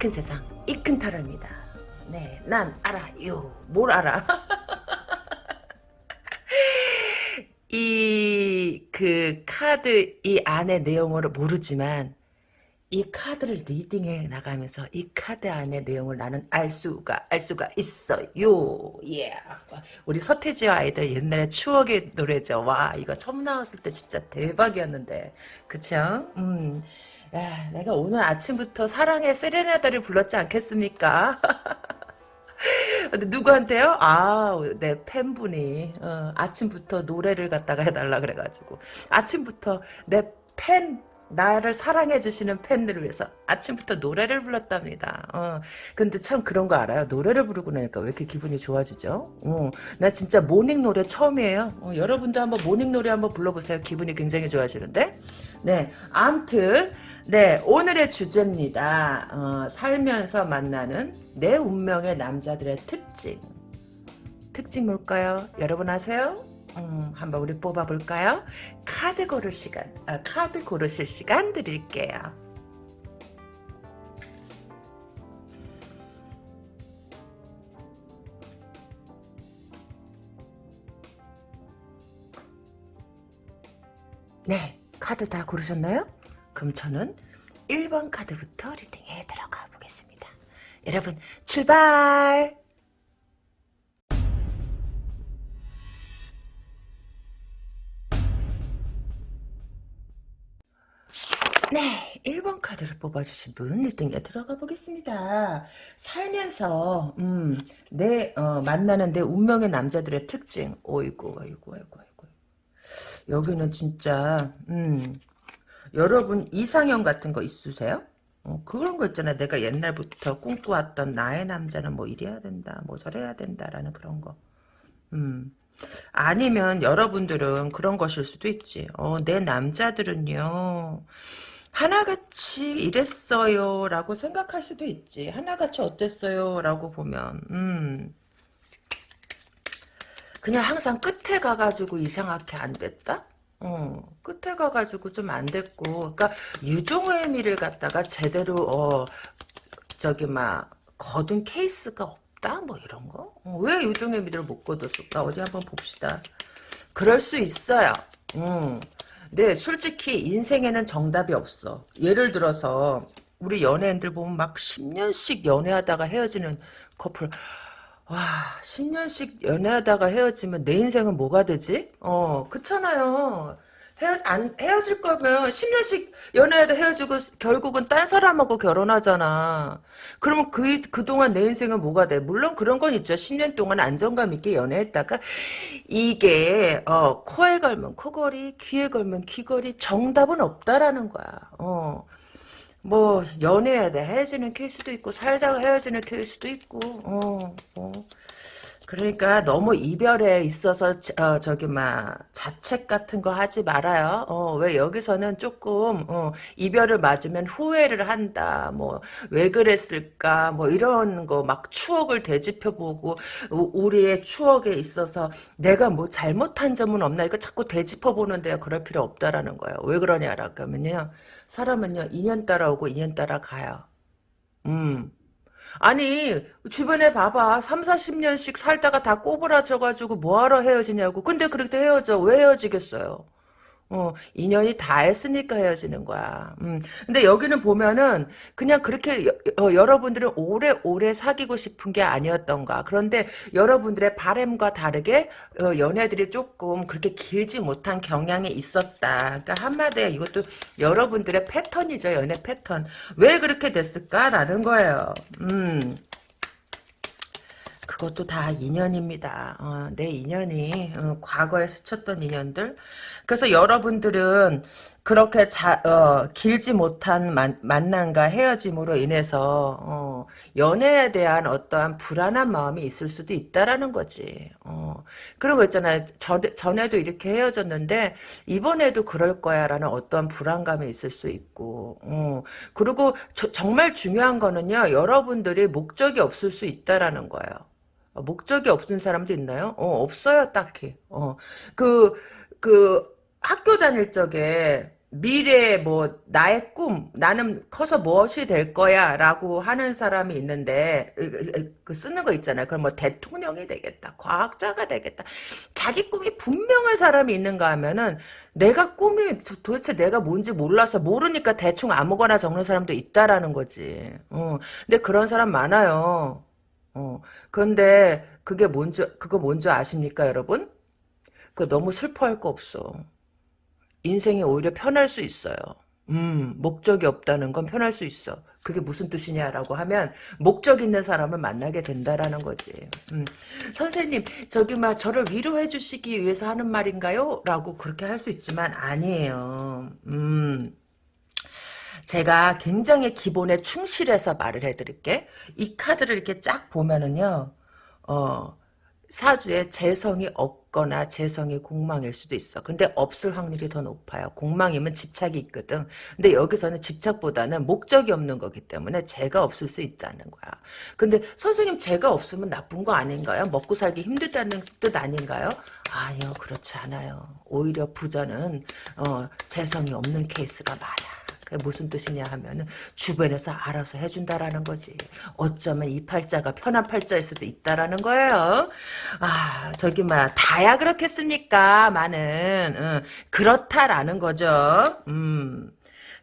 큰 세상 이 큰 타로입니다. 네, 난 알아요. 뭘 알아? 이 그 카드 이 안의 내용을 모르지만 이 카드를 리딩해 나가면서 이 카드 안의 내용을 나는 알 수가 알 수가 있어요. 예. Yeah. 우리 서태지와 아이들 옛날에 추억의 노래죠. 와 이거 처음 나왔을 때 진짜 대박이었는데 그쵸? 음. 야, 내가 오늘 아침부터 사랑의 세레나데를 불렀지 않겠습니까? 누구한테요? 아, 내 팬분이 어, 아침부터 노래를 갖다가 해달라 그래가지고 아침부터 내 팬 나를 사랑해주시는 팬들을 위해서 아침부터 노래를 불렀답니다. 어, 근데 참 그런 거 알아요? 노래를 부르고 나니까 왜 이렇게 기분이 좋아지죠? 어, 나 진짜 morning 노래 처음이에요. 어, 여러분도 한번 morning 노래 한번 불러보세요. 기분이 굉장히 좋아지는데. 네, 암튼 네, 오늘의 주제입니다. 어, 살면서 만나는 내 운명의 남자들의 특징. 특징 뭘까요? 여러분 아세요? 음, 한번 우리 뽑아볼까요? 카드 고를 시간, 아, 카드 고르실 시간 드릴게요. 네, 카드 다 고르셨나요? 그럼 저는 1번 카드부터 리딩에 들어가 보겠습니다. 여러분 출발! 네, 1번 카드를 뽑아주신 분 1등에 들어가 보겠습니다. 살면서 음, 내 어, 만나는 내 운명의 남자들의 특징. 어이구, 어이구, 어이구, 어이구. 여기는 진짜 음, 여러분 이상형 같은 거 있으세요? 어, 그런 거 있잖아. 내가 옛날부터 꿈꿔왔던 나의 남자는 뭐 이래야 된다, 뭐 저래야 된다라는 그런 거. 음. 아니면 여러분들은 그런 것일 수도 있지. 어, 내 남자들은요. 하나같이 이랬어요 라고 생각할 수도 있지 하나같이 어땠어요 라고 보면 음 그냥 항상 끝에 가가지고 이상하게 안 됐다 어 끝에 가가지고 좀 안 됐고 그러니까 유종의 미를 갖다가 제대로 어 저기 막 거둔 케이스가 없다 뭐 이런 거? 어, 왜 유종의 미를 못 거뒀을까 어디 한번 봅시다 그럴 수 있어요 음. 네, 솔직히 인생에는 정답이 없어. 예를 들어서 우리 연예인들 보면 막 10년씩 연애하다가 헤어지는 커플. 와, 10년씩 연애하다가 헤어지면 내 인생은 뭐가 되지? 어, 그렇잖아요. 헤어, 안, 헤어질 거면 10년씩 연애하다 헤어지고 결국은 딴 사람하고 결혼하잖아. 그러면 그, 그동안 내 인생은 뭐가 돼? 물론 그런 건 있죠. 10년 동안 안정감 있게 연애했다가 이게 어, 코에 걸면 코걸이, 귀에 걸면 귀걸이 정답은 없다라는 거야. 어. 뭐 연애하다 헤어지는 케이스도 있고 살다가 헤어지는 케이스도 있고 어, 뭐. 그러니까 너무 이별에 있어서 어, 저기 막 자책 같은 거 하지 말아요. 어, 왜 여기서는 조금 어, 이별을 맞으면 후회를 한다. 뭐 왜 그랬을까? 뭐 이런 거 막 추억을 되짚어 보고 우리의 추억에 있어서 내가 뭐 잘못한 점은 없나? 이거 자꾸 되짚어 보는데 그럴 필요 없다라는 거예요. 왜 그러냐라고 하면요. 사람은요. 인연 따라오고 인연 따라 가요. 음. 아니 주변에 봐봐. 3, 40년씩 살다가 다 꼬부라져가지고 뭐하러 헤어지냐고. 근데 그렇게 헤어져. 왜 헤어지겠어요 어, 인연이 다 했으니까 헤어지는 거야. 음. 근데 여기는 보면은 그냥 그렇게 여, 어, 여러분들은 오래오래 사귀고 싶은 게 아니었던가. 그런데 여러분들의 바램과 다르게 어, 연애들이 조금 그렇게 길지 못한 경향이 있었다. 그러니까 한마디에 이것도 여러분들의 패턴이죠. 연애 패턴. 왜 그렇게 됐을까라는 거예요. 음. 그것도 다 인연입니다. 어, 내 인연이 어, 과거에 스쳤던 인연들. 그래서 여러분들은 그렇게 자, 어, 길지 못한 만, 만남과 헤어짐으로 인해서 어, 연애에 대한 어떠한 불안한 마음이 있을 수도 있다라는 거지. 어, 그런 거 있잖아요. 저, 전에도 이렇게 헤어졌는데 이번에도 그럴 거야라는 어떠한 불안감이 있을 수 있고. 어, 그리고 저, 정말 중요한 거는요. 여러분들이 목적이 없을 수 있다라는 거예요. 목적이 없는 사람도 있나요? 어, 없어요, 딱히. 어, 그, 그, 학교 다닐 적에, 미래 뭐 나의 꿈 나는 커서 무엇이 될 거야 라고 하는 사람이 있는데 그 쓰는 거 있잖아요. 그럼 뭐 대통령이 되겠다, 과학자가 되겠다. 자기 꿈이 분명한 사람이 있는가 하면은 내가 꿈이 도대체 내가 뭔지 몰라서 모르니까 대충 아무거나 적는 사람도 있다라는 거지. 어. 근데 그런 사람 많아요. 어. 그런데 그게 뭔지 그거 뭔지 아십니까, 여러분? 그 너무 슬퍼할 거 없어. 인생이 오히려 편할 수 있어요. 음, 목적이 없다는 건 편할 수 있어. 그게 무슨 뜻이냐라고 하면 목적 있는 사람을 만나게 된다라는 거지. 음, 선생님, 저기 막 저를 위로해 주시기 위해서 하는 말인가요? 라고 그렇게 할 수 있지만 아니에요. 음. 제가 굉장히 기본에 충실해서 말을 해드릴게. 이 카드를 이렇게 쫙 보면은요, 어, 사주에 재성이 없거나 재성이 공망일 수도 있어. 근데 없을 확률이 더 높아요. 공망이면 집착이 있거든. 근데 여기서는 집착보다는 목적이 없는 거기 때문에 재가 없을 수 있다는 거야. 근데 선생님 재가 없으면 나쁜 거 아닌가요? 먹고 살기 힘들다는 뜻 아닌가요? 아니요. 그렇지 않아요. 오히려 부자는 어, 재성이 없는 케이스가 많아. 무슨 뜻이냐 하면은 주변에서 알아서 해준다라는 거지. 어쩌면 이 팔자가 편한 팔자일 수도 있다라는 거예요. 아 저기 막 다야 그렇겠습니까? 많은 응. 그렇다라는 거죠. 음.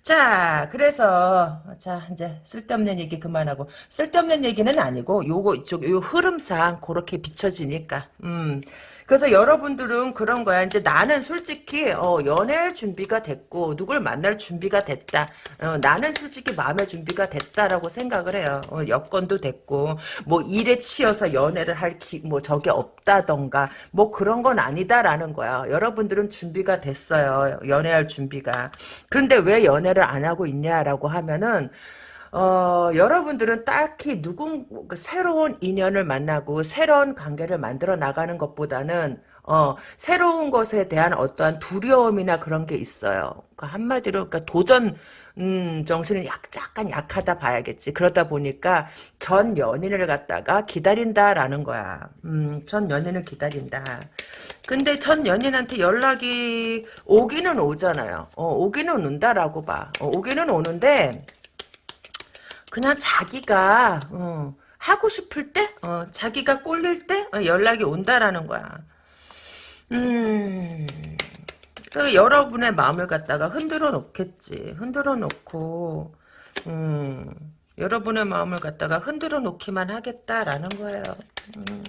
자, 그래서 자 이제 쓸데없는 얘기 그만하고 쓸데없는 얘기는 아니고 요거 이쪽 요 흐름상 그렇게 비춰지니까 음. 그래서 여러분들은 그런 거야. 이제 나는 솔직히 어, 연애할 준비가 됐고 누굴 만날 준비가 됐다. 어, 나는 솔직히 마음의 준비가 됐다라고 생각을 해요. 어, 여건도 됐고 뭐 일에 치여서 연애를 할뭐 저게 없다던가 뭐 그런 건 아니다라는 거야. 여러분들은 준비가 됐어요. 연애할 준비가. 그런데 왜 연애를 안 하고 있냐라고 하면은 어, 여러분들은 딱히 누군 그 새로운 인연을 만나고 새로운 관계를 만들어 나가는 것보다는 어, 새로운 것에 대한 어떠한 두려움이나 그런 게 있어요. 그러니까 한마디로 그러니까 도전 음, 정신은 약, 약간 약하다 봐야겠지. 그러다 보니까 전 연인을 갖다가 기다린다라는 거야. 음, 전 연인을 기다린다. 근데 전 연인한테 연락이 오기는 오잖아요. 어, 오기는 온다라고 봐. 어, 오기는 오는데, 그냥 자기가 어, 하고 싶을 때, 어, 자기가 꼴릴 때 어, 연락이 온다라는 거야. 음, 그 여러분의 마음을 갖다가 흔들어 놓겠지. 흔들어 놓고, 음, 여러분의 마음을 갖다가 흔들어 놓기만 하겠다라는 거예요. 음.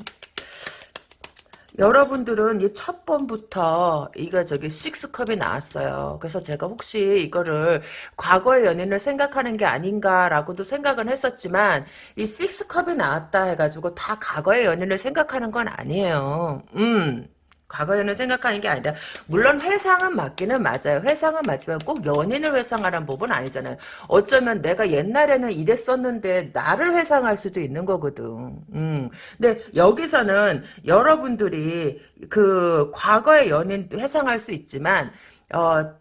여러분들은 이 첫 번부터 이거 저기 식스컵이 나왔어요. 그래서 제가 혹시 이거를 과거의 연인을 생각하는 게 아닌가라고도 생각은 했었지만 이 식스컵이 나왔다 해가지고 다 과거의 연인을 생각하는 건 아니에요. 음. 과거에는 생각하는 게 아니라 물론 회상은 맞기는 맞아요. 회상은 맞지만 꼭 연인을 회상하는 법은 아니잖아요. 어쩌면 내가 옛날에는 이랬었는데 나를 회상할 수도 있는 거거든. 음. 근데 여기서는 여러분들이 그 과거의 연인 회상할 수 있지만 어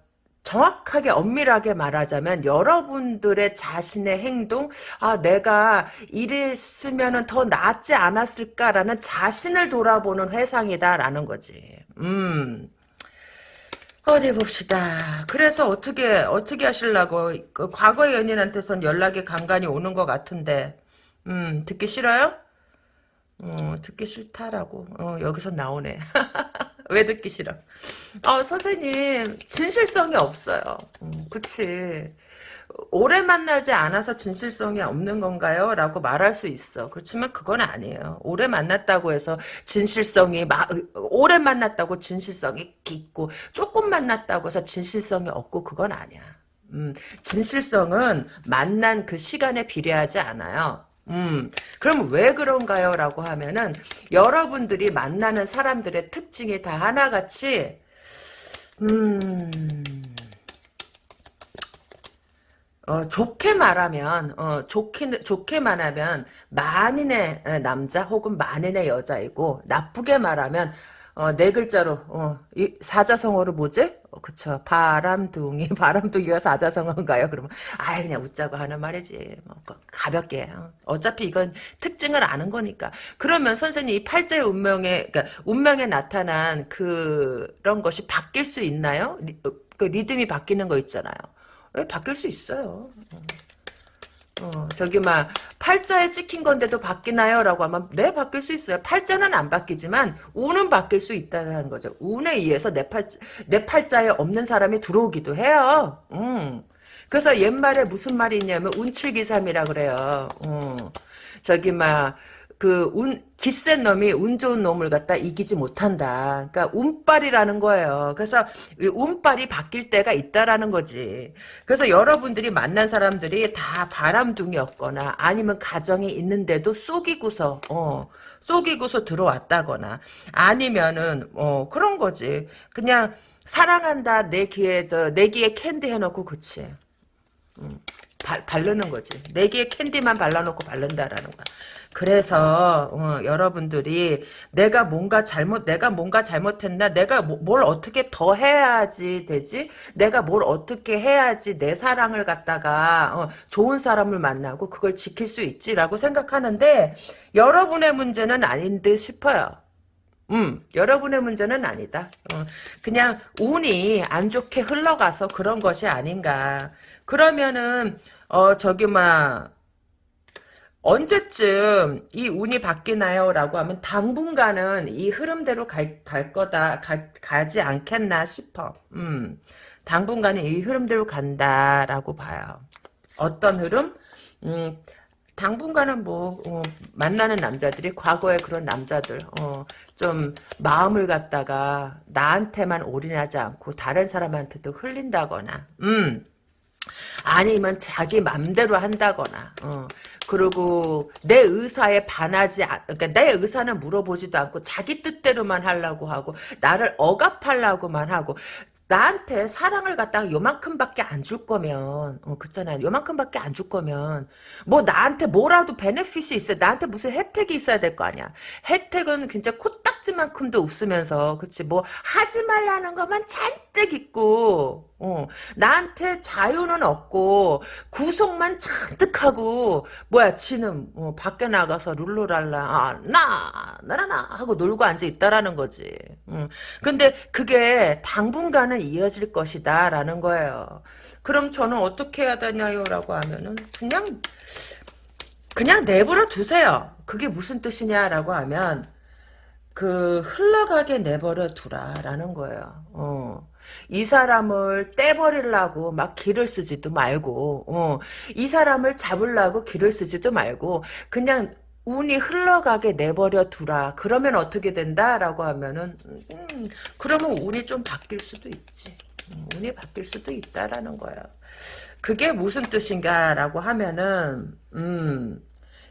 정확하게 엄밀하게 말하자면 여러분들의 자신의 행동 아 내가 이랬으면 더 낫지 않았을까라는 자신을 돌아보는 회상이다라는 거지. 음. 어디 봅시다. 그래서 어떻게 어떻게 하실라고? 그 과거의 연인한테선 연락이 간간히 오는 것 같은데. 음 듣기 싫어요? 어 듣기 싫다라고 어 여기서 나오네 왜 듣기 싫어? 어, 선생님, 진실성이 없어요. 음, 그치. 오래 만나지 않아서 진실성이 없는 건가요? 라고 말할 수 있어. 그렇지만 그건 아니에요. 오래 만났다고 해서 진실성이, 마, 오래 만났다고 진실성이 깊고, 조금 만났다고 해서 진실성이 없고, 그건 아니야. 음, 진실성은 만난 그 시간에 비례하지 않아요. 음, 그럼 왜 그런가요? 라고 하면은, 여러분들이 만나는 사람들의 특징이 다 하나같이, 음, 어, 좋게 말하면, 어, 좋게, 좋게 말하면, 만인의 남자 혹은 만인의 여자이고, 나쁘게 말하면, 어, 네 글자로, 어, 이 사자성어로 뭐지? 어, 그쵸. 바람둥이. 바람둥이가 사자성어인가요? 그러면, 아예 그냥 웃자고 하는 말이지. 뭐, 가볍게. 어. 차피 이건 특징을 아는 거니까. 그러면 선생님, 이 팔자의 운명에, 그러니까 운명에 나타난 그런 것이 바뀔 수 있나요? 어, 그 리듬이 바뀌는 거 있잖아요. 왜 바뀔 수 있어요. 어, 저기 막 팔자에 찍힌 건데도 바뀌나요? 라고 하면 네 바뀔 수 있어요. 팔자는 안 바뀌지만 운은 바뀔 수 있다는 거죠. 운에 의해서 내 팔자 내 팔자에 없는 사람이 들어오기도 해요. 음. 그래서 옛말에 무슨 말이 있냐면 운칠기삼이라 그래요. 음. 저기 막 그 운 기센 놈이 운 좋은 놈을 갖다 이기지 못한다. 그러니까 운빨이라는 거예요. 그래서 운빨이 바뀔 때가 있다라는 거지. 그래서 여러분들이 만난 사람들이 다 바람둥이였거나 아니면 가정이 있는데도 쏘기고서 어 쏘기고서 들어왔다거나 아니면은 어 그런 거지. 그냥 사랑한다 내 귀에 내 귀에 캔디 해놓고 그치. 음, 바, 바르는 거지. 내 귀에 캔디만 발라놓고 바른다라는 거야. 그래서 어, 여러분들이 내가 뭔가 잘못 내가 뭔가 잘못했나 내가 뭐, 뭘 어떻게 더 해야지 되지 내가 뭘 어떻게 해야지 내 사랑을 갖다가 어, 좋은 사람을 만나고 그걸 지킬 수 있지라고 생각하는데 여러분의 문제는 아닌 듯 싶어요. 음, 여러분의 문제는 아니다. 어, 그냥 운이 안 좋게 흘러가서 그런 것이 아닌가. 그러면은 어 저기 막 언제쯤 이 운이 바뀌나요? 라고 하면 당분간은 이 흐름대로 갈, 갈 거다, 가, 가지 않겠나 싶어. 음, 당분간은 이 흐름대로 간다라고 봐요. 어떤 흐름? 음, 당분간은 뭐, 어, 만나는 남자들이 과거에 그런 남자들, 어, 좀 마음을 갖다가 나한테만 올인하지 않고 다른 사람한테도 흘린다거나, 음, 아니면 자기 맘대로 한다거나 어. 그리고 내 의사에 반하지 그러니까 내 의사는 물어보지도 않고 자기 뜻대로만 하려고 하고 나를 억압하려고만 하고 나한테 사랑을 갖다가 요만큼밖에 안 줄 거면 어 그렇잖아요. 요만큼밖에 안 줄 거면 뭐 나한테 뭐라도 베네핏이 있어 나한테 무슨 혜택이 있어야 될 거 아니야. 혜택은 진짜 코딱지만큼도 없으면서 그치 뭐 하지 말라는 것만 잔뜩 있고 어, 나한테 자유는 없고 구속만 잔뜩 하고 뭐야 지는 어, 밖에 나가서 룰루랄라 아, 나 나나나 하고 놀고 앉아 있다라는 거지. 음. 근데 그게 당분간은 이어질 것이다 라는 거예요. 그럼 저는 어떻게 해야 되냐요? 라고 하면은 그냥 그냥 내버려 두세요. 그게 무슨 뜻이냐라고 하면 그 흘러가게 내버려 두라라는 거예요. 어. 이 사람을 떼버리려고 막 길을 쓰지도 말고 어, 이 사람을 잡으려고 길을 쓰지도 말고 그냥 운이 흘러가게 내버려 두라. 그러면 어떻게 된다라고 하면은 음, 그러면 운이 좀 바뀔 수도 있지. 음, 운이 바뀔 수도 있다라는 거야. 그게 무슨 뜻인가라고 하면은 음,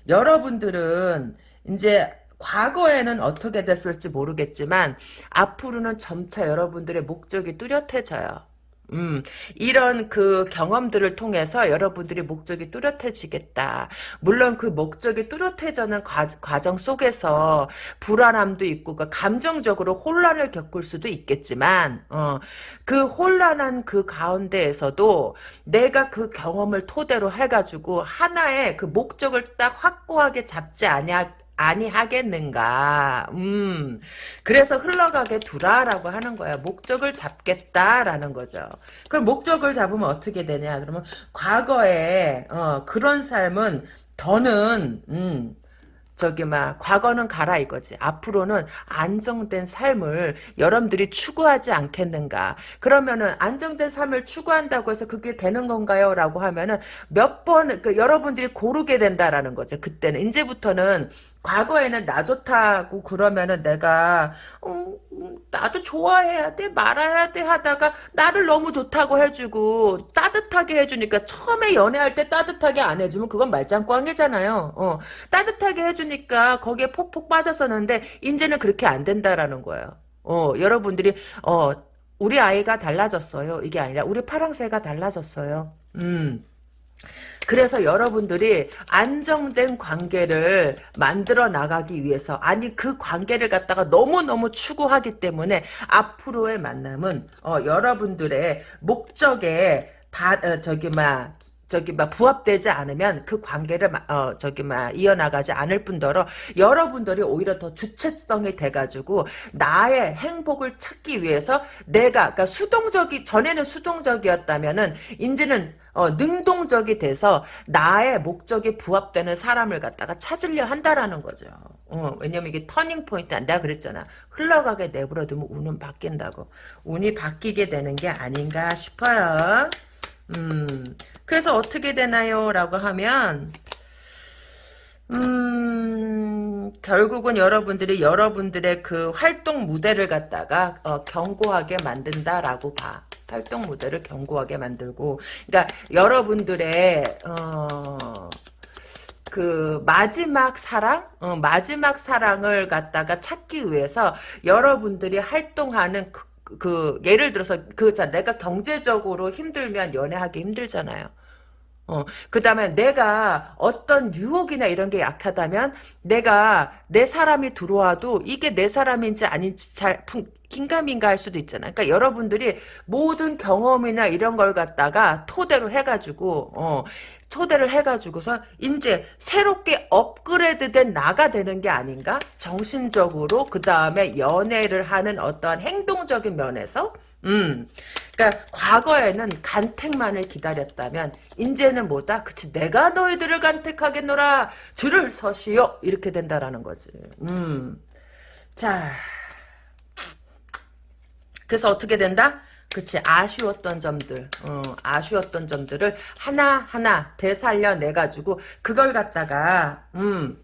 여러분들은 이제 과거에는 어떻게 됐을지 모르겠지만 앞으로는 점차 여러분들의 목적이 뚜렷해져요. 음, 이런 그 경험들을 통해서 여러분들이 목적이 뚜렷해지겠다. 물론 그 목적이 뚜렷해지는 과, 정 속에서 불안함도 있고, 그 감정적으로 혼란을 겪을 수도 있겠지만, 어, 그 혼란한 그 가운데에서도 내가 그 경험을 토대로 해가지고 하나의 그 목적을 딱 확고하게 잡지 않냐, 아니하겠는가. 음. 그래서 흘러가게 두라라고 하는 거야. 목적을 잡겠다라는 거죠. 그럼 목적을 잡으면 어떻게 되냐? 그러면 과거에 어, 그런 삶은 더는 음, 저기 막 과거는 가라 이거지. 앞으로는 안정된 삶을 여러분들이 추구하지 않겠는가. 그러면은 안정된 삶을 추구한다고 해서 그게 되는 건가요? 라고 하면은 몇 번 그 여러분들이 고르게 된다라는 거죠. 그때는 이제부터는 과거에는 나 좋다고 그러면은 내가 어, 나도 좋아해야 돼 말아야 돼 하다가 나를 너무 좋다고 해주고 따뜻하게 해주니까 처음에 연애할 때 따뜻하게 안 해주면 그건 말짱꽝이잖아요. 어, 따뜻하게 해주니까 거기에 폭폭 빠졌었는데 이제는 그렇게 안 된다라는 거예요. 어, 여러분들이 어 우리 아이가 달라졌어요. 이게 아니라 우리 파랑새가 달라졌어요. 음. 그래서 여러분들이 안정된 관계를 만들어 나가기 위해서 아니 그 관계를 갖다가 너무너무 추구하기 때문에 앞으로의 만남은 어, 여러분들의 목적에 바, 어, 저기 막 저기 막 부합되지 않으면 그 관계를 마- 어 저기 막 이어나가지 않을 뿐더러 여러분들이 오히려 더 주체성이 돼가지고 나의 행복을 찾기 위해서 내가 그러니까 수동적이 전에는 수동적이었다면은 이제는 어, 능동적이 돼서 나의 목적에 부합되는 사람을 갖다가 찾으려 한다라는 거죠. 어, 왜냐면 이게 터닝 포인트 내가 그랬잖아. 흘러가게 내버려두면 운은 바뀐다고. 운이 바뀌게 되는 게 아닌가 싶어요. 음, 그래서 어떻게 되나요? 라고 하면, 음, 결국은 여러분들이 여러분들의 그 활동 무대를 갖다가, 어, 견고하게 만든다라고 봐. 활동 무대를 견고하게 만들고, 그러니까 여러분들의, 어, 그 마지막 사랑, 어, 마지막 사랑을 갖다가 찾기 위해서 여러분들이 활동하는 그, 그 예를 들어서 그자 내가 경제적으로 힘들면 연애하기 힘들잖아요. 어, 그 다음에 내가 어떤 유혹이나 이런 게 약하다면 내가 내 사람이 들어와도 이게 내 사람인지 아닌지 잘 풍- 긴가민가 할 수도 있잖아. 그러니까 여러분들이 모든 경험이나 이런 걸 갖다가 토대로 해가지고, 어, 토대를 해가지고서 이제 새롭게 업그레이드된 나가 되는 게 아닌가? 정신적으로, 그 다음에 연애를 하는 어떠한 행동적인 면에서, 음. 그러니까 과거에는 간택만을 기다렸다면 이제는 뭐다? 그치 내가 너희들을 간택하겠노라 줄을 서시오 이렇게 된다라는 거지. 음. 자. 그래서 어떻게 된다? 그치 아쉬웠던 점들 어, 아쉬웠던 점들을 하나하나 되살려 내가지고 그걸 갖다가 음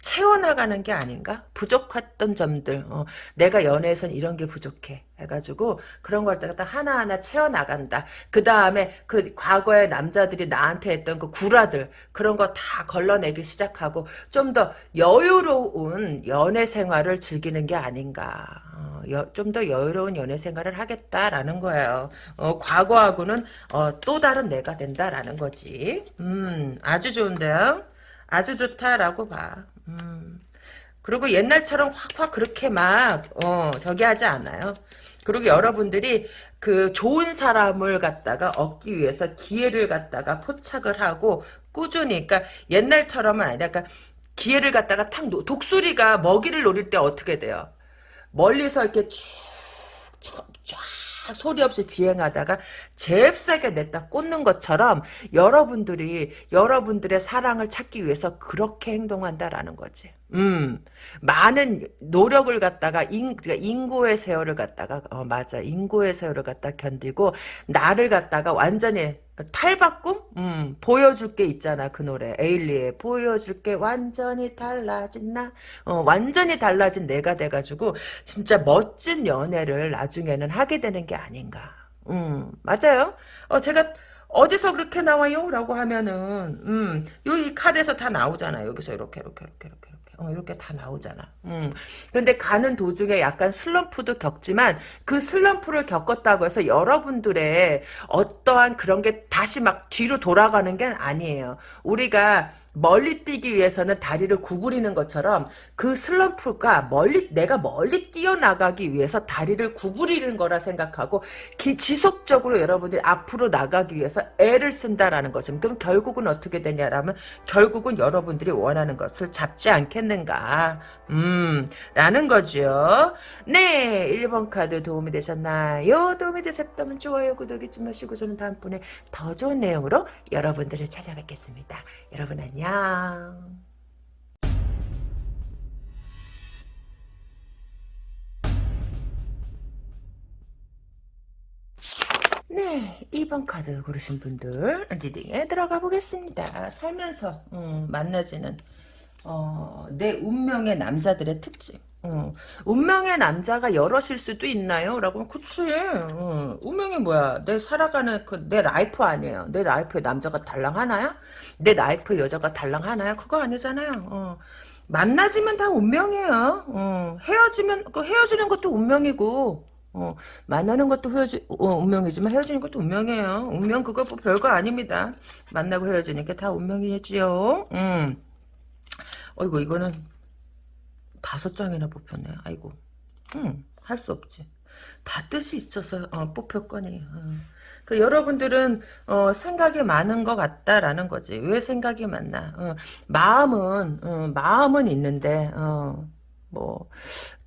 채워나가는 게 아닌가? 부족했던 점들. 어, 내가 연애에선 이런 게 부족해. 해가지고 그런 걸 갖다 하나하나 채워나간다. 그 다음에 그 과거의 남자들이 나한테 했던 그 구라들 그런 거 다 걸러내기 시작하고 좀 더 여유로운 연애 생활을 즐기는 게 아닌가. 어, 좀더 여유로운 연애 생활을 하겠다라는 거예요. 어, 과거하고는 어, 또 다른 내가 된다라는 거지. 음, 아주 좋은데요. 아주 좋다라고 봐. 음. 그리고 옛날처럼 확확 그렇게 막, 어, 저기 하지 않아요. 그리고 여러분들이 그 좋은 사람을 갖다가 얻기 위해서 기회를 갖다가 포착을 하고 꾸준히, 그러니까 옛날처럼은 아니라, 그러니까 기회를 갖다가 탁, 노- 독수리가 먹이를 노릴 때 어떻게 돼요? 멀리서 이렇게 쭉, 쫙, 쫙 소리 없이 비행하다가 잽싸게 냈다 꽂는 것처럼 여러분들이 여러분들의 사랑을 찾기 위해서 그렇게 행동한다라는 거지. 음, 많은 노력을 갖다가 인, 그러니까 인고의 세월을 갖다가 어 맞아. 인고의 세월을 갖다 견디고 나를 갖다가 완전히 탈바꿈? 음, 보여줄 게 있잖아 그 노래. 에일리의 보여줄 게 완전히 달라진 나. 어, 완전히 달라진 내가 돼가지고 진짜 멋진 연애를 나중에는 하게 되는 게 아닌가. 음, 맞아요? 어, 제가 어디서 그렇게 나와요? 라고 하면은 음, 여기 카드에서 다 나오잖아 여기서 이렇게 이렇게 이렇게 이렇게 이렇게 어, 이렇게 다 나오잖아. 음. 근데 가는 도중에 약간 슬럼프도 겪지만 그 슬럼프를 겪었다고 해서 여러분들의 어떠한 그런 게 다시 막 뒤로 돌아가는 게 아니에요. 우리가 멀리 뛰기 위해서는 다리를 구부리는 것처럼 그 슬럼프가 멀리 내가 멀리 뛰어나가기 위해서 다리를 구부리는 거라 생각하고 기, 지속적으로 여러분들이 앞으로 나가기 위해서 애를 쓴다라는 거죠. 그럼 결국은 어떻게 되냐라면 결국은 여러분들이 원하는 것을 잡지 않겠는가 음 라는 거죠. 네 1번 카드 도움이 되셨나요? 도움이 되셨다면 좋아요 구독 잊지 마시고 저는 다음번에 더 좋은 내용으로 여러분들을 찾아뵙겠습니다. 여러분 안녕. 네, 2번 카드 고르신 분들 reading에 들어가 보겠습니다. 살면서 음, 만나지는 어, 내 운명의 남자들의 특징. 어, 운명의 남자가 여럿일 수도 있나요? 라고 하면 그치. 어, 운명이 뭐야? 내 살아가는 그 내 life 아니에요. 내 life에 남자가 달랑 하나요? 내 life에 여자가 달랑 하나요? 그거 아니잖아요. 어. 만나지면 다 운명이에요. 어, 헤어지면 그 헤어지는 것도 운명이고 어, 만나는 것도 헤어지, 어, 운명이지만 헤어지는 것도 운명이에요. 운명 그거 뭐 별거 아닙니다. 만나고 헤어지니까 다 운명이겠지요. 음. 어이구 이거는 다섯 장이나 뽑혔네. 아이고. 음, 할 수 없지. 다 뜻이 있어서 어, 뽑혔거니. 어. 그 여러분들은 어, 생각이 많은 것 같다라는 거지. 왜 생각이 많나? 어, 마음은 어, 마음은 있는데 어, 뭐.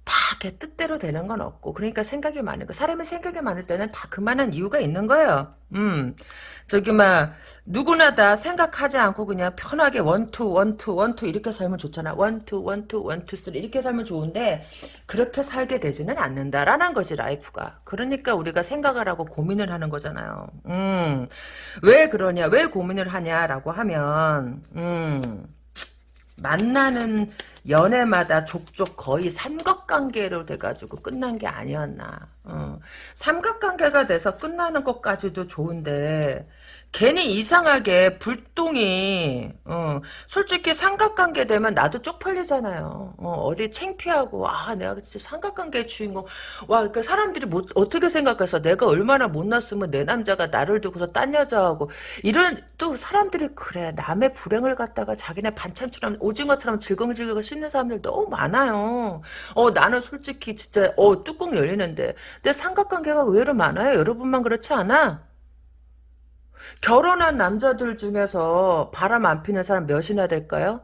다 이렇게 뜻대로 되는 건 없고 그러니까 생각이 많은 거 사람의 생각이 많을 때는 다 그만한 이유가 있는 거예요. 음. 저기 막 누구나 다 생각하지 않고 그냥 편하게 one two one two one two 이렇게 살면 좋잖아. one two one two one two three 이렇게 살면 좋은데 그렇게 살게 되지는 않는다라는 것이 life가. 그러니까 우리가 생각을 하고 고민을 하는 거잖아요. 음왜 그러냐 왜 고민을 하냐라고 하면 음 만나는 연애마다 족족 거의 삼각관계로 돼가지고 끝난 게 아니었나. 어. 삼각관계가 돼서 끝나는 것까지도 좋은데 괜히 이상하게 불똥이 어, 솔직히 삼각관계 되면 나도 쪽팔리잖아요. 어, 디 창피하고 아 내가 진짜 삼각관계의 주인공 와그 사람들이 뭐, 어떻게 생각해서 내가 얼마나 못났으면 내 남자가 나를 두고서 딴 여자하고 이런 또 사람들이 그래 남의 불행을 갖다가 자기네 반찬처럼 오징어처럼 질겅질겅 씹는 사람들 너무 많아요. 어 나는 솔직히 진짜 어 뚜껑 열리는데 내 삼각관계가 의외로 많아요. 여러분만 그렇지 않아? 결혼한 남자들 중에서 바람 안 피는 사람 몇이나 될까요?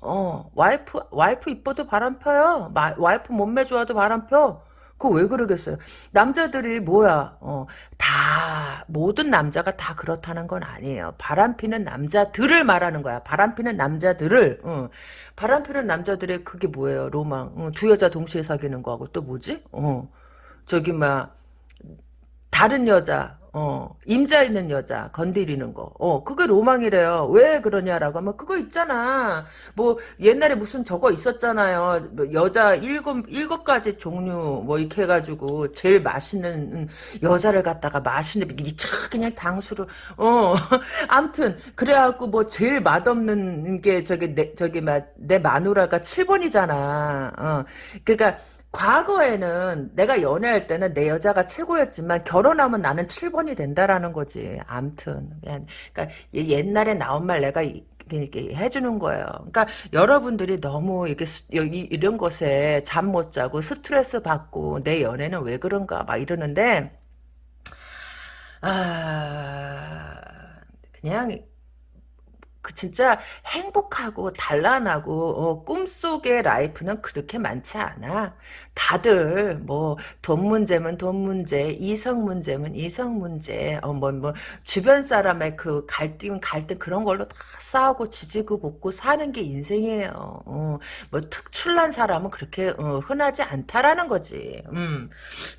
어, 와이프, 와이프 이뻐도 바람 펴요. 마, 와이프 몸매 좋아도 바람 펴. 그거 왜 그러겠어요? 남자들이 뭐야, 어, 다, 모든 남자가 다 그렇다는 건 아니에요. 바람 피는 남자들을 말하는 거야. 바람 피는 남자들을, 어, 바람 피는 남자들의 그게 뭐예요? 로망. 어, 두 여자 동시에 사귀는 거하고 또 뭐지? 어, 저기, 막, 다른 여자, 어, 임자 있는 여자 건드리는 거. 어, 그게 로망이래요. 왜 그러냐라고 하면 그거 있잖아. 뭐 옛날에 무슨 저거 있었잖아요. 뭐 여자 일곱 일곱 가지 종류 뭐 이렇게 해 가지고 제일 맛있는 여자를 갖다가 맛있는 이차 그냥 당수로 어, 암튼 그래 갖고 뭐 제일 맛없는 게 저기 내 저기 막내 마누라가 7번이잖아. 어, 그러니까. 과거에는 내가 연애할 때는 내 여자가 최고였지만 결혼하면 나는 7번이 된다라는 거지. 암튼. 그러니까 옛날에 나온 말 내가 이렇게 해주는 거예요. 그러니까 여러분들이 너무 이렇게 이런 것에 잠 못 자고 스트레스 받고 내 연애는 왜 그런가 막 이러는데 아 그냥 그 진짜 행복하고 단란하고 어, 꿈속의 라이프는 그렇게 많지 않아. 다들 뭐 돈 문제면 돈 문제, 이성 문제면 이성 문제, 어뭐뭐 뭐 주변 사람의 그 갈등 갈등 그런 걸로 다 싸우고 지지고 볶고 사는 게 인생이에요. 어, 뭐 특출난 사람은 그렇게 어, 흔하지 않다라는 거지. 음.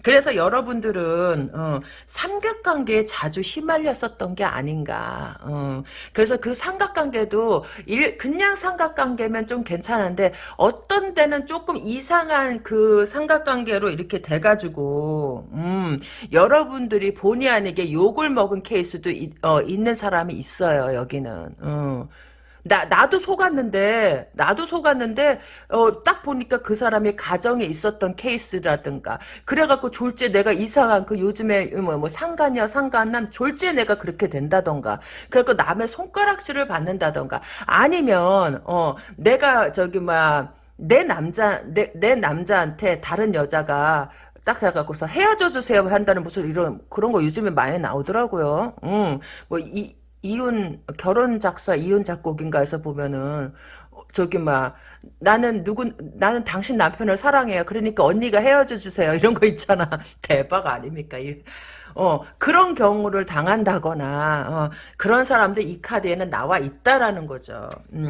그래서 여러분들은 어, 삼각관계에 자주 휘말렸었던 게 아닌가. 어. 그래서 그 삼각 삼각관계도 일, 그냥 삼각관계면 좀 괜찮은데 어떤 때는 조금 이상한 그 삼각관계로 이렇게 돼가지고 음, 여러분들이 본의 아니게 욕을 먹은 케이스도 이, 어, 있는 사람이 있어요 여기는. 어. 나, 나도 속았는데, 나도 속았는데, 어, 딱 보니까 그 사람이 가정에 있었던 케이스라든가, 그래갖고 졸제 내가 이상한 그 요즘에, 뭐, 뭐, 상간이야, 상간남, 졸제 내가 그렇게 된다던가, 그래갖고 남의 손가락질을 받는다던가, 아니면, 어, 내가 저기, 막, 내 남자, 내, 내 남자한테 다른 여자가, 딱 잡아갖고서 헤어져 주세요 한다는 무슨 이런 그런 거 요즘에 많이 나오더라고요. 응. 뭐이 이혼 결혼 작사 이혼 작곡인가에서 보면은 저기 막 나는 누구 나는 당신 남편을 사랑해요. 그러니까 언니가 헤어져 주세요. 이런 거 있잖아. 대박 아닙니까? 어 그런 경우를 당한다거나 어, 그런 사람들 이 카드에는 나와 있다라는 거죠. 음.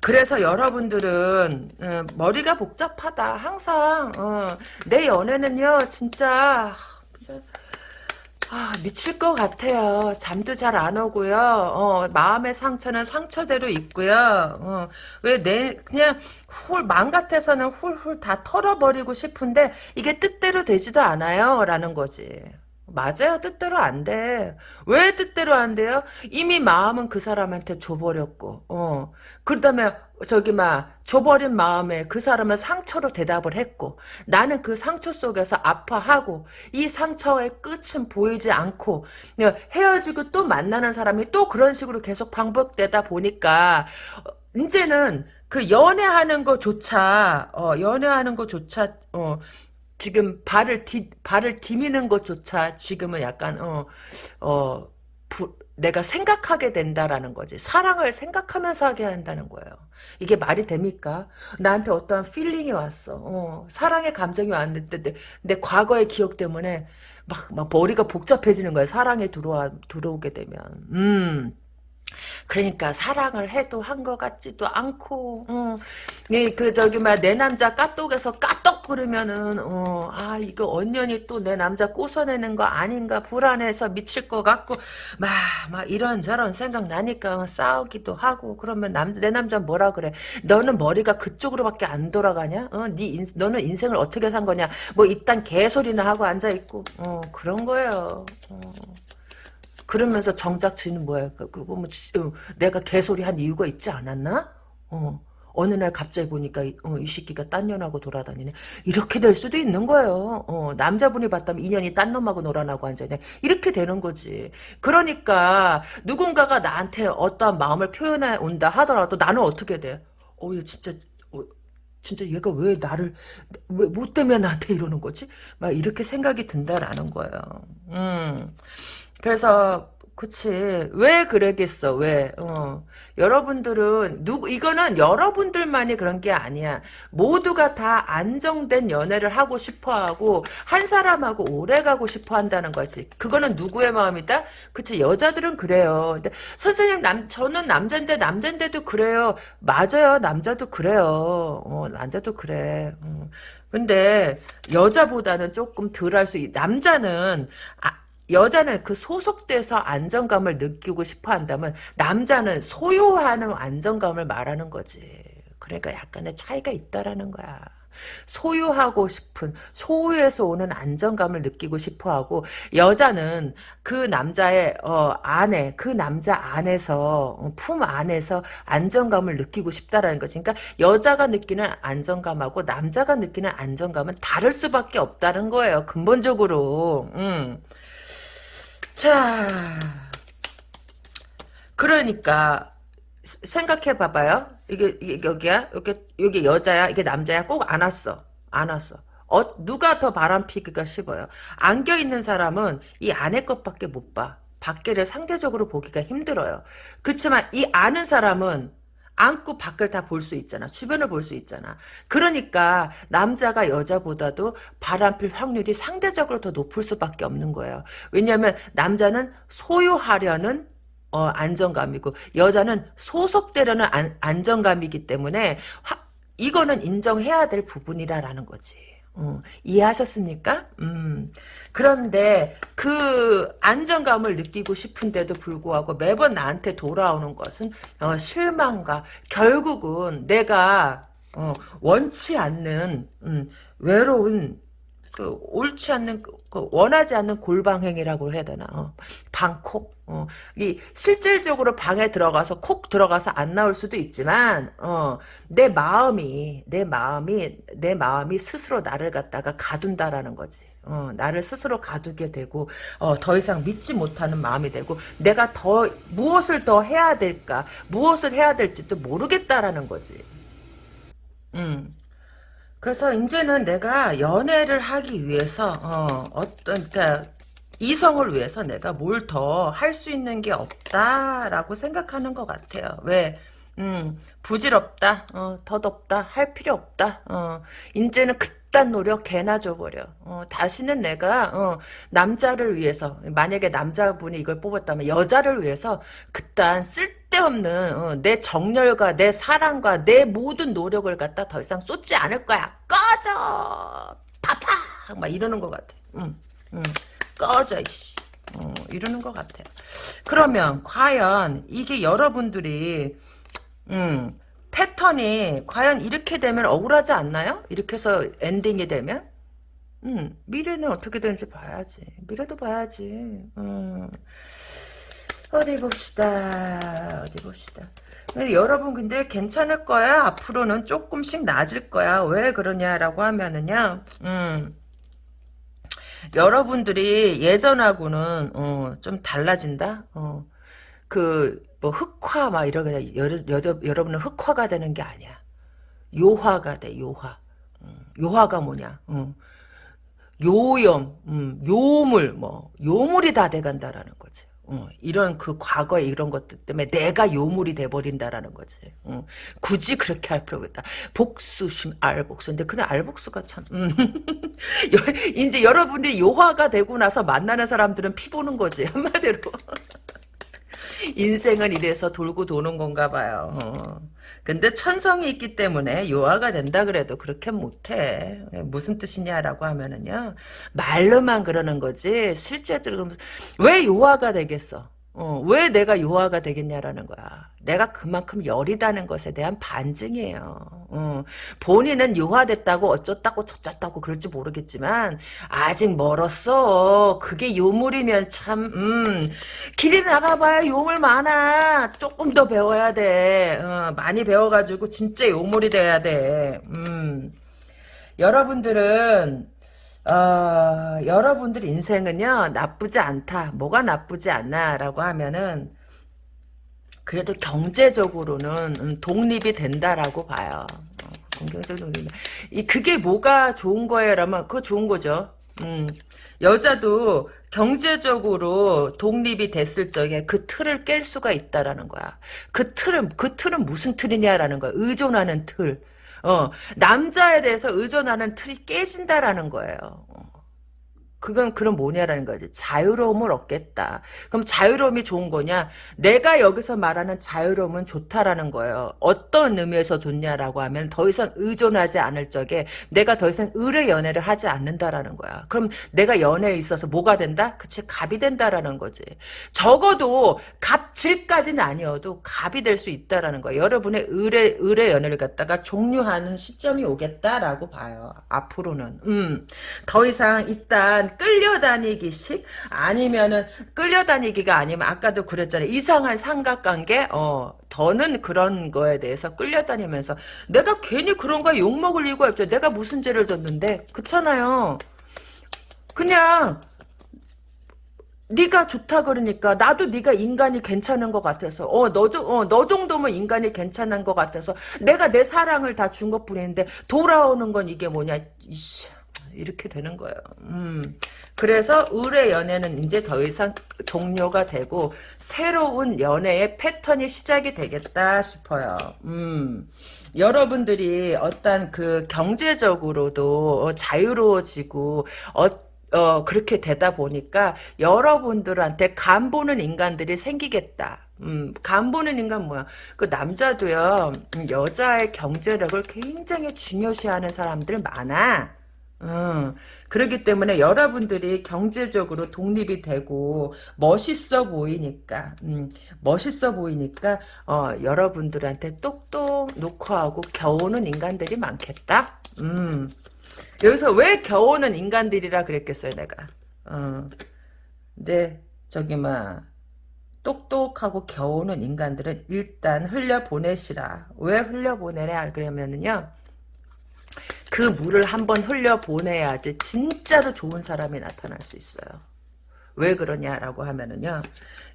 그래서 여러분들은 어, 머리가 복잡하다. 항상 어, 내 연애는요 진짜 아, 미칠 것 같아요. 잠도 잘 안 오고요. 어, 마음의 상처는 상처대로 있고요. 어, 왜 내, 그냥 훌, 마음 같아서는 훌훌 다 털어버리고 싶은데 이게 뜻대로 되지도 않아요. 라는 거지. 맞아요. 뜻대로 안 돼. 왜 뜻대로 안 돼요? 이미 마음은 그 사람한테 줘버렸고, 어. 그러다면, 저기, 막, 줘버린 마음에 그 사람은 상처로 대답을 했고, 나는 그 상처 속에서 아파하고, 이 상처의 끝은 보이지 않고, 헤어지고 또 만나는 사람이 또 그런 식으로 계속 반복되다 보니까, 어, 이제는 그 연애하는 거조차, 어, 연애하는 거조차, 어, 지금 발을 디, 발을 디미는 것조차 지금은 약간 어, 어, 부, 내가 생각하게 된다라는 거지. 사랑을 생각하면서 하게 한다는 거예요. 이게 말이 됩니까? 나한테 어떠한 feeling이 왔어. 어, 사랑의 감정이 왔는데 내, 내 과거의 기억 때문에 막, 막 머리가 복잡해지는 거야. 사랑에 들어와, 들어오게 되면. 음. 그러니까 사랑을 해도 한 것 같지도 않고, 어, 그 저기 막내 남자 까똑에서 까똑 그러면은 어, 아 이거 언년이 또 내 남자 꼬서내는 거 아닌가 불안해서 미칠 것 같고 막 막 이런 저런 생각 나니까 싸우기도 하고 그러면 남 내 남자 뭐라 그래? 너는 머리가 그쪽으로밖에 안 돌아가냐? 어, 네 인, 너는 인생을 어떻게 산 거냐? 뭐 이딴 개소리나 하고 앉아 있고, 어 그런 거예요. 어. 그러면서 정작 지는 뭐야? 그, 그거 뭐 어, 내가 개소리 한 이유가 있지 않았나? 어. 어느 날 갑자기 보니까 어, 이 새끼가 딴 년하고 돌아다니네. 이렇게 될 수도 있는 거예요. 어, 남자분이 봤다면 인연이 딴 놈하고 놀아나고 앉아있네. 이렇게 되는 거지. 그러니까 누군가가 나한테 어떠한 마음을 표현해 온다 하더라도 나는 어떻게 돼? 어, 얘 진짜 어, 진짜 얘가 왜 나를 왜 뭐 때문에 나한테 이러는 거지? 막 이렇게 생각이 든다라는 거예요. 음. 그래서 그치. 왜 그러겠어, 왜, 어. 여러분들은, 누구, 이거는 여러분들만이 그런 게 아니야. 모두가 다 안정된 연애를 하고 싶어 하고, 한 사람하고 오래 가고 싶어 한다는 거지. 그거는 누구의 마음이다? 그치. 여자들은 그래요. 근데, 선생님, 남, 저는 남잔데, 남잔데도 그래요. 맞아요. 남자도 그래요. 어, 남자도 그래. 어. 근데, 여자보다는 조금 덜 할 수, 남자는, 아, 여자는 그 소속돼서 안정감을 느끼고 싶어 한다면 남자는 소유하는 안정감을 말하는 거지. 그러니까 약간의 차이가 있다라는 거야. 소유하고 싶은 소유에서 오는 안정감을 느끼고 싶어하고 여자는 그 남자의 어, 안에 그 남자 안에서 어, 품 안에서 안정감을 느끼고 싶다라는 거지. 그러니까 여자가 느끼는 안정감하고 남자가 느끼는 안정감은 다를 수밖에 없다는 거예요. 근본적으로. 음. 자, 그러니까 생각해 봐봐요. 이게, 이게 여기야, 여기 여기 여자야, 이게 남자야. 꼭 안 왔어, 안 왔어. 어, 누가 더 바람 피기가 쉽어요. 안겨 있는 사람은 이 안의 것밖에 못 봐. 밖에를 상대적으로 보기가 힘들어요. 그렇지만 이 아는 사람은 안고 밖을 다 볼 수 있잖아. 주변을 볼 수 있잖아. 그러니까 남자가 여자보다도 바람필 확률이 상대적으로 더 높을 수밖에 없는 거예요. 왜냐하면 남자는 소유하려는 어, 안정감이고 여자는 소속되려는 안, 안정감이기 때문에 화, 이거는 인정해야 될 부분이라라는 거지. 어, 이해하셨습니까? 음. 그런데 그 안정감을 느끼고 싶은데도 불구하고 매번 나한테 돌아오는 것은 어, 실망과 결국은 내가 어, 원치 않는 음, 외로운 그 옳지 않는 그, 그 원하지 않는 골방 행위라고 해야 되나? 어, 방콕. 어, 이 실질적으로 방에 들어가서 콕 들어가서 안 나올 수도 있지만 어, 내 마음이 내 마음이 내 마음이 스스로 나를 갖다가 가둔다라는 거지. 어, 나를 스스로 가두게 되고 어, 더 이상 믿지 못하는 마음이 되고 내가 더 무엇을 더 해야 될까 무엇을 해야 될지도 모르겠다라는 거지. 음. 그래서 이제는 내가 연애를 하기 위해서 어, 어떤 그러니까 이성을 위해서 내가 뭘 더 할 수 있는 게 없다라고 생각하는 것 같아요. 왜? 음, 부질없다, 어, 덧없다, 할 필요 없다, 어, 이제는 그 딴 노력 개나 줘버려. 어, 다시는 내가, 어, 남자를 위해서, 만약에 남자분이 이걸 뽑았다면 여자를 위해서 그딴 쓸데없는, 어, 내 정열과 내 사랑과 내 모든 노력을 갖다 더 이상 쏟지 않을 거야. 꺼져! 파파! 막 이러는 것 같아. 음, 음. 꺼져, 이씨. 어, 이러는 것 같아요. 그러면, 과연, 이게 여러분들이, 음, 패턴이 과연 이렇게 되면 억울하지 않나요? 이렇게 해서 엔딩이 되면? 음, 미래는 어떻게 되는지 봐야지. 미래도 봐야지. 음. 어디 봅시다. 어디 봅시다. 근데 여러분 근데 괜찮을 거야. 앞으로는 조금씩 나아질 거야. 왜 그러냐라고 하면은요. 음. 여러분들이 예전하고는 어, 좀 달라진다. 어. 그 뭐 흑화 막 이러게 여러, 여러, 여러분은 흑화가 되는 게 아니야. 요화가 돼 요화. 어. 요화가 뭐냐? 어. 요염, 음, 요물, 뭐, 요물이 다 돼간다라는 거지. 어, 이런 그 과거의 이런 것들 때문에 내가 요물이 돼버린다라는 거지. 어, 굳이 그렇게 할 필요가 있다. 복수 심 알복수. 근데 그냥 알복수가 참. 음. 이제 여러분들이 요화가 되고 나서 만나는 사람들은 피 보는 거지 한마디로. 인생은 이래서 돌고 도는 건가 봐요. 어. 근데 천성이 있기 때문에 요하가 된다 그래도 그렇게 못해. 무슨 뜻이냐라고 하면은요. 말로만 그러는 거지 실제적으로 왜 요하가 되겠어? 어, 왜 내가 요하가 되겠냐라는 거야. 내가 그만큼 열이다는 것에 대한 반증이에요. 어, 본인은 요하됐다고 어쩌다고 저쩌다고 그럴지 모르겠지만 아직 멀었어. 그게 요물이면 참 음, 길이 나가봐야 요물 많아. 조금 더 배워야 돼. 어, 많이 배워가지고 진짜 요물이 돼야 돼. 음. 여러분들은 어, 여러분들 인생은요 나쁘지 않다. 뭐가 나쁘지 않나 라고 하면은 그래도 경제적으로는 음, 독립이 된다라고 봐요. 어, 경제적 독립. 이 그게 뭐가 좋은 거예요 라면 그거 좋은 거죠. 음, 여자도 경제적으로 독립이 됐을 적에 그 틀을 깰 수가 있다라는 거야. 그 틀은 그 틀은 무슨 틀이냐라는 거야. 의존하는 틀. 어, 남자에 대해서 의존하는 틀이 깨진다라는 거예요. 어. 그건 그럼 뭐냐라는 거지. 자유로움을 얻겠다. 그럼 자유로움이 좋은 거냐? 내가 여기서 말하는 자유로움은 좋다라는 거예요. 어떤 의미에서 좋냐라고 하면 더 이상 의존하지 않을 적에 내가 더 이상 의뢰 연애를 하지 않는다라는 거야. 그럼 내가 연애에 있어서 뭐가 된다? 그치 갑이 된다라는 거지. 적어도 갑질까지는 아니어도 갑이 될 수 있다라는 거야. 여러분의 의뢰 의뢰 연애를 갖다가 종료하는 시점이 오겠다라고 봐요. 앞으로는. 음. 더 이상 일단 끌려다니기식 아니면은 끌려다니기가 아니면 아까도 그랬잖아요. 이상한 삼각관계 어 더는 그런 거에 대해서 끌려다니면서 내가 괜히 그런 거에 욕먹을 이유가 없죠. 내가 무슨 죄를 졌는데 그렇잖아요. 그냥 네가 좋다 그러니까 나도 네가 인간이 괜찮은 것 같아서 어너어너 어, 정도면 인간이 괜찮은 것 같아서 내가 내 사랑을 다 준 것뿐인데 돌아오는 건 이게 뭐냐 이씨 이렇게 되는 거예요. 음. 그래서 의뢰 연애는 이제 더 이상 종료가 되고 새로운 연애의 패턴이 시작이 되겠다 싶어요. 음. 여러분들이 어떤 그 경제적으로도 자유로워지고 어, 어, 그렇게 되다 보니까 여러분들한테 간 보는 인간들이 생기겠다. 음, 간 보는 인간 뭐야? 그 남자도요, 음, 여자의 경제력을 굉장히 중요시하는 사람들 많아. 어, 그렇기 때문에 여러분들이 경제적으로 독립이 되고 멋있어 보이니까 음, 멋있어 보이니까 어, 여러분들한테 똑똑 놓고 하고 겨우는 인간들이 많겠다. 음, 여기서 왜 겨우는 인간들이라 그랬겠어요 내가. 어, 근데 저기 막 똑똑하고 겨우는 인간들은 일단 흘려보내시라. 왜 흘려보내냐 그러면은요. 그 물을 한번 흘려보내야지 진짜로 좋은 사람이 나타날 수 있어요. 왜 그러냐라고 하면은요.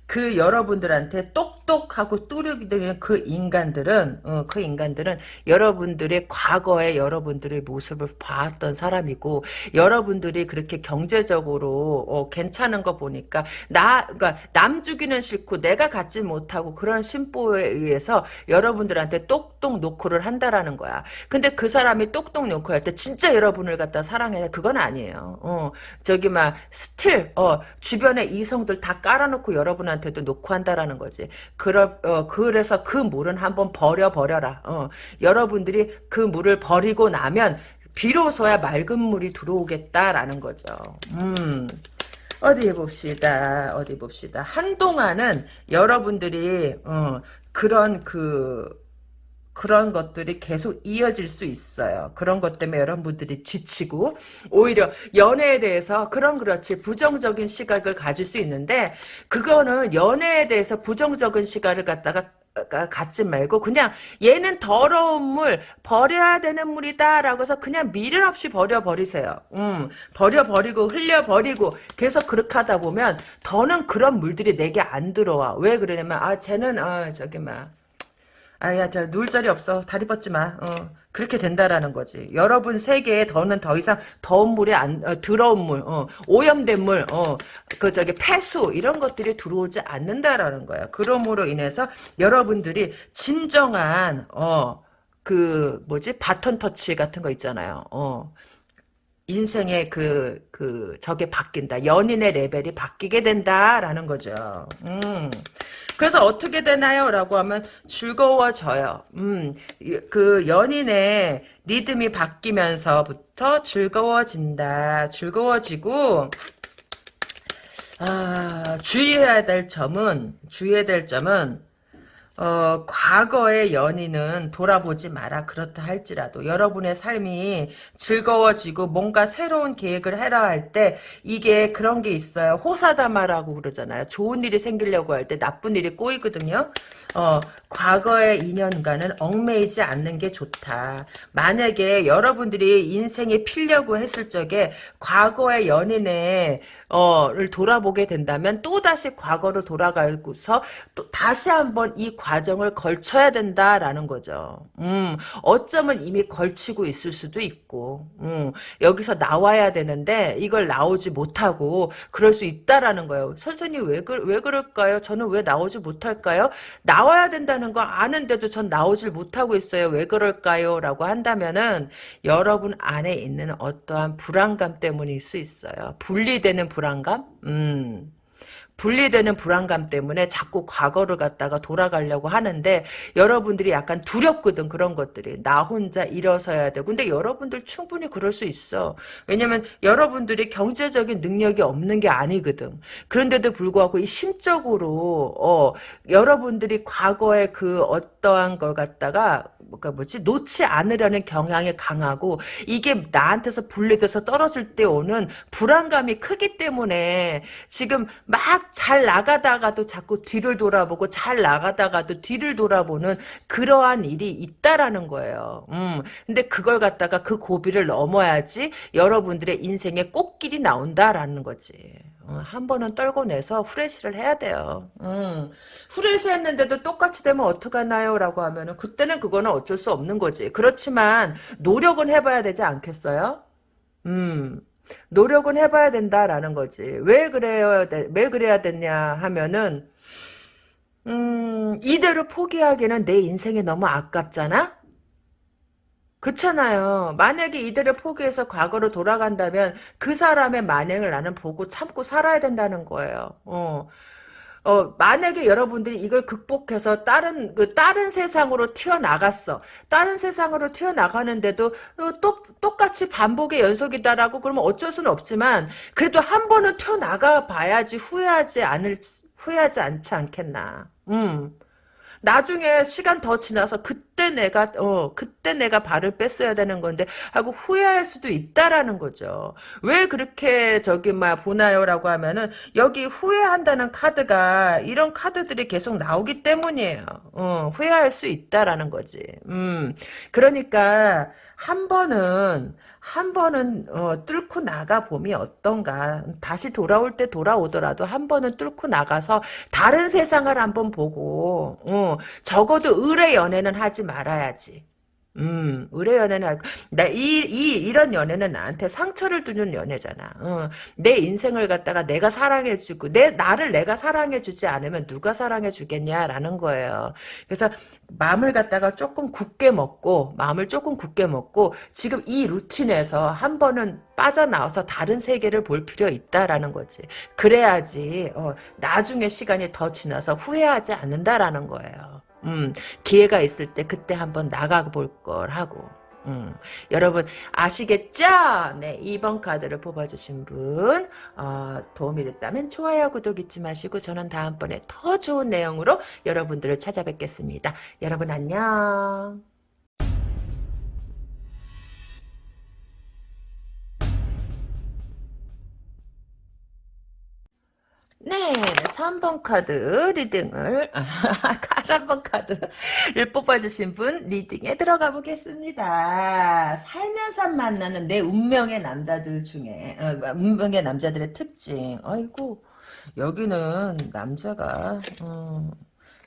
그 여러분들한테 똑똑하고 되는 그 인간들은 어, 그 인간들은 여러분들의 과거의 여러분들의 모습을 봤던 사람이고 여러분들이 그렇게 경제적으로 어, 괜찮은 거 보니까 나 그러니까 남 주기는 싫고 내가 갖지 못하고 그런 심보에 의해서 여러분들한테 똑똑 노크를 한다라는 거야. 근데 그 사람이 똑똑 노크 할 때 진짜 여러분을 갖다 사랑해 그건 아니에요. 어, 저기 막 still 어, 주변에 이성들 다 깔아놓고 여러분한테 여러분한테도 노크 한다라는 거지. 그러, 어, 그래서 그 물은 한번 버려 버려라. 어, 여러분들이 그 물을 버리고 나면 비로소야 맑은 물이 들어오겠다라는 거죠. 음. 어디 봅시다. 어디 봅시다. 한동안은 여러분들이 어, 그런 그 그런 것들이 계속 이어질 수 있어요. 그런 것 때문에 여러분들이 지치고 오히려 연애에 대해서 그런 그렇지 부정적인 시각을 가질 수 있는데 그거는 연애에 대해서 부정적인 시각을 갖다가 갖지 말고 그냥 얘는 더러운 물 버려야 되는 물이다 라고 해서 그냥 미련 없이 버려버리세요. 음, 버려버리고 흘려버리고 계속 그렇게 하다 보면 더는 그런 물들이 내게 안 들어와. 왜 그러냐면 아 쟤는 아 저기 막 아야 저 누울 자리 없어. 다리 뻗지 마. 어. 그렇게 된다라는 거지. 여러분 세계에 더는 더 이상 더운 물이 안 어, 더러운 물 어, 오염된 물그 저기 폐수 이런 것들이 들어오지 않는다라는 거야 그러므로 인해서 여러분들이 진정한 어그 뭐지? 바톤 터치 같은 거 있잖아요. 어 인생의 그, 그, 저게 바뀐다. 연인의 레벨이 바뀌게 된다라는 거죠. 음. 그래서 어떻게 되나요? 라고 하면 즐거워져요. 음, 그 연인의 리듬이 바뀌면서부터 즐거워진다. 즐거워지고, 아, 주의해야 될 점은, 주의해야 될 점은, 어, 과거의 연인은 돌아보지 마라. 그렇다 할지라도 여러분의 삶이 즐거워지고 뭔가 새로운 계획을 해라 할 때 이게 그런 게 있어요. 호사다마라고 그러잖아요. 좋은 일이 생기려고 할 때 나쁜 일이 꼬이거든요. 어, 과거의 인연과는 얽매이지 않는 게 좋다. 만약에 여러분들이 인생에 필려고 했을 적에 과거의 연인의 어를 돌아보게 된다면 또 다시 과거로 돌아가고서 또 다시 한번 이 과정을 걸쳐야 된다라는 거죠. 음, 어쩌면 이미 걸치고 있을 수도 있고, 음, 여기서 나와야 되는데 이걸 나오지 못하고 그럴 수 있다라는 거예요. 선생님 왜, 그, 왜 그럴까요? 저는 왜 나오지 못할까요? 나와야 된다는 거 아는데도 전 나오질 못하고 있어요. 왜 그럴까요? 라고 한다면은 여러분 안에 있는 어떠한 불안감 때문일 수 있어요. 분리되는 불안감? 음. 분리되는 불안감 때문에 자꾸 과거를 갖다가 돌아가려고 하는데 여러분들이 약간 두렵거든 그런 것들이. 나 혼자 일어서야 되고. 근데 여러분들 충분히 그럴 수 있어. 왜냐면 여러분들이 경제적인 능력이 없는 게 아니거든. 그런데도 불구하고 이 심적으로 어 여러분들이 과거에 그 어떠한 걸 갖다가 뭐가 뭐지 놓지 않으려는 경향이 강하고 이게 나한테서 분리돼서 떨어질 때 오는 불안감이 크기 때문에 지금 막 잘 나가다가도 자꾸 뒤를 돌아보고 잘 나가다가도 뒤를 돌아보는 그러한 일이 있다라는 거예요. 음, 근데 그걸 갖다가 그 고비를 넘어야지 여러분들의 인생에 꽃길이 나온다라는 거지. 어, 한 번은 떨고 내서 후레쉬를 해야 돼요. 음. 후레쉬 했는데도 똑같이 되면 어떡하나요? 라고 하면은 그때는 그거는 어쩔 수 없는 거지. 그렇지만 노력은 해봐야 되지 않겠어요? 음. 노력은 해봐야 된다라는 거지. 왜 그래요? 왜 그래야 되냐 하면은 음, 이대로 포기하기는 내 인생이 너무 아깝잖아? 그렇잖아요. 만약에 이대로 포기해서 과거로 돌아간다면 그 사람의 만행을 나는 보고 참고 살아야 된다는 거예요. 어. 어, 만약에 여러분들이 이걸 극복해서 다른, 그, 다른 세상으로 튀어나갔어. 다른 세상으로 튀어나가는데도 어, 또, 똑같이 반복의 연속이다라고 그러면 어쩔 수는 없지만, 그래도 한 번은 튀어나가 봐야지 후회하지 않을, 후회하지 않지 않겠나. 음. 나중에 시간 더 지나서 그때 내가 어 그때 내가 발을 뺐어야 되는 건데 하고 후회할 수도 있다라는 거죠. 왜 그렇게 저기 막 보나요라고 하면은 여기 후회한다는 카드가 이런 카드들이 계속 나오기 때문이에요. 어 후회할 수 있다라는 거지. 음 그러니까 한 번은 한 번은 어, 뚫고 나가 봄이 어떤가. 다시 돌아올 때 돌아오더라도 한 번은 뚫고 나가서 다른 세상을 한번 보고 어, 적어도 의뢰 연애는 하지 말아야지 음, 의뢰 연애는 나이 이 이런 연애는 나한테 상처를 주는 연애잖아. 어, 내 인생을 갖다가 내가 사랑해 주고 내 나를 내가 사랑해 주지 않으면 누가 사랑해 주겠냐라는 거예요. 그래서 마음을 갖다가 조금 굳게 먹고 마음을 조금 굳게 먹고 지금 이 루틴에서 한 번은 빠져나와서 다른 세계를 볼 필요 있다라는 거지. 그래야지 어, 나중에 시간이 더 지나서 후회하지 않는다라는 거예요. 음, 기회가 있을 때 그때 한번 나가볼 걸 하고. 음, 여러분 아시겠죠? 네, 2번 카드를 뽑아주신 분 어, 도움이 됐다면 좋아요, 구독 잊지 마시고 저는 다음번에 더 좋은 내용으로 여러분들을 찾아뵙겠습니다. 여러분 안녕. 네, 3번 카드 리딩을, 3번 카드를 뽑아주신 분 리딩에 들어가 보겠습니다. 살면서 만나는 내 운명의 남자들 중에, 어, 운명의 남자들의 특징. 아이고, 여기는 남자가, 어,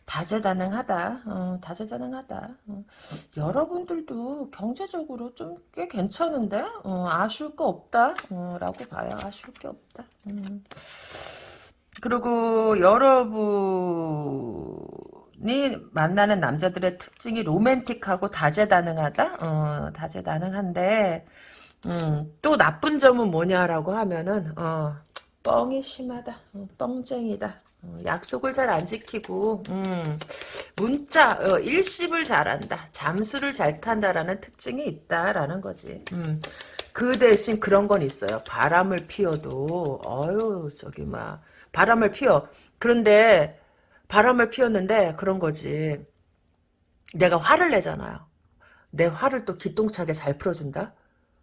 다재다능하다. 어, 다재다능하다. 어. 여러분들도 경제적으로 좀 꽤 괜찮은데 어, 아쉬울 거 없다. 어, 라고 봐요. 아쉬울 게 없다. 음. 그리고 여러분이 만나는 남자들의 특징이 로맨틱하고 다재다능하다. 어, 다재다능한데 음, 또 나쁜 점은 뭐냐라고 하면은 어, 뻥이 심하다. 어, 뻥쟁이다. 어, 약속을 잘 안 지키고 음, 문자 어, 일십을 잘한다 잠수를 잘 탄다라는 특징이 있다라는 거지 음, 그 대신 그런 건 있어요 바람을 피워도 어유 저기 막 바람을 피워 그런데 바람을 피웠는데 그런 거지 내가 화를 내잖아요 내 화를 또 기똥차게 잘 풀어준다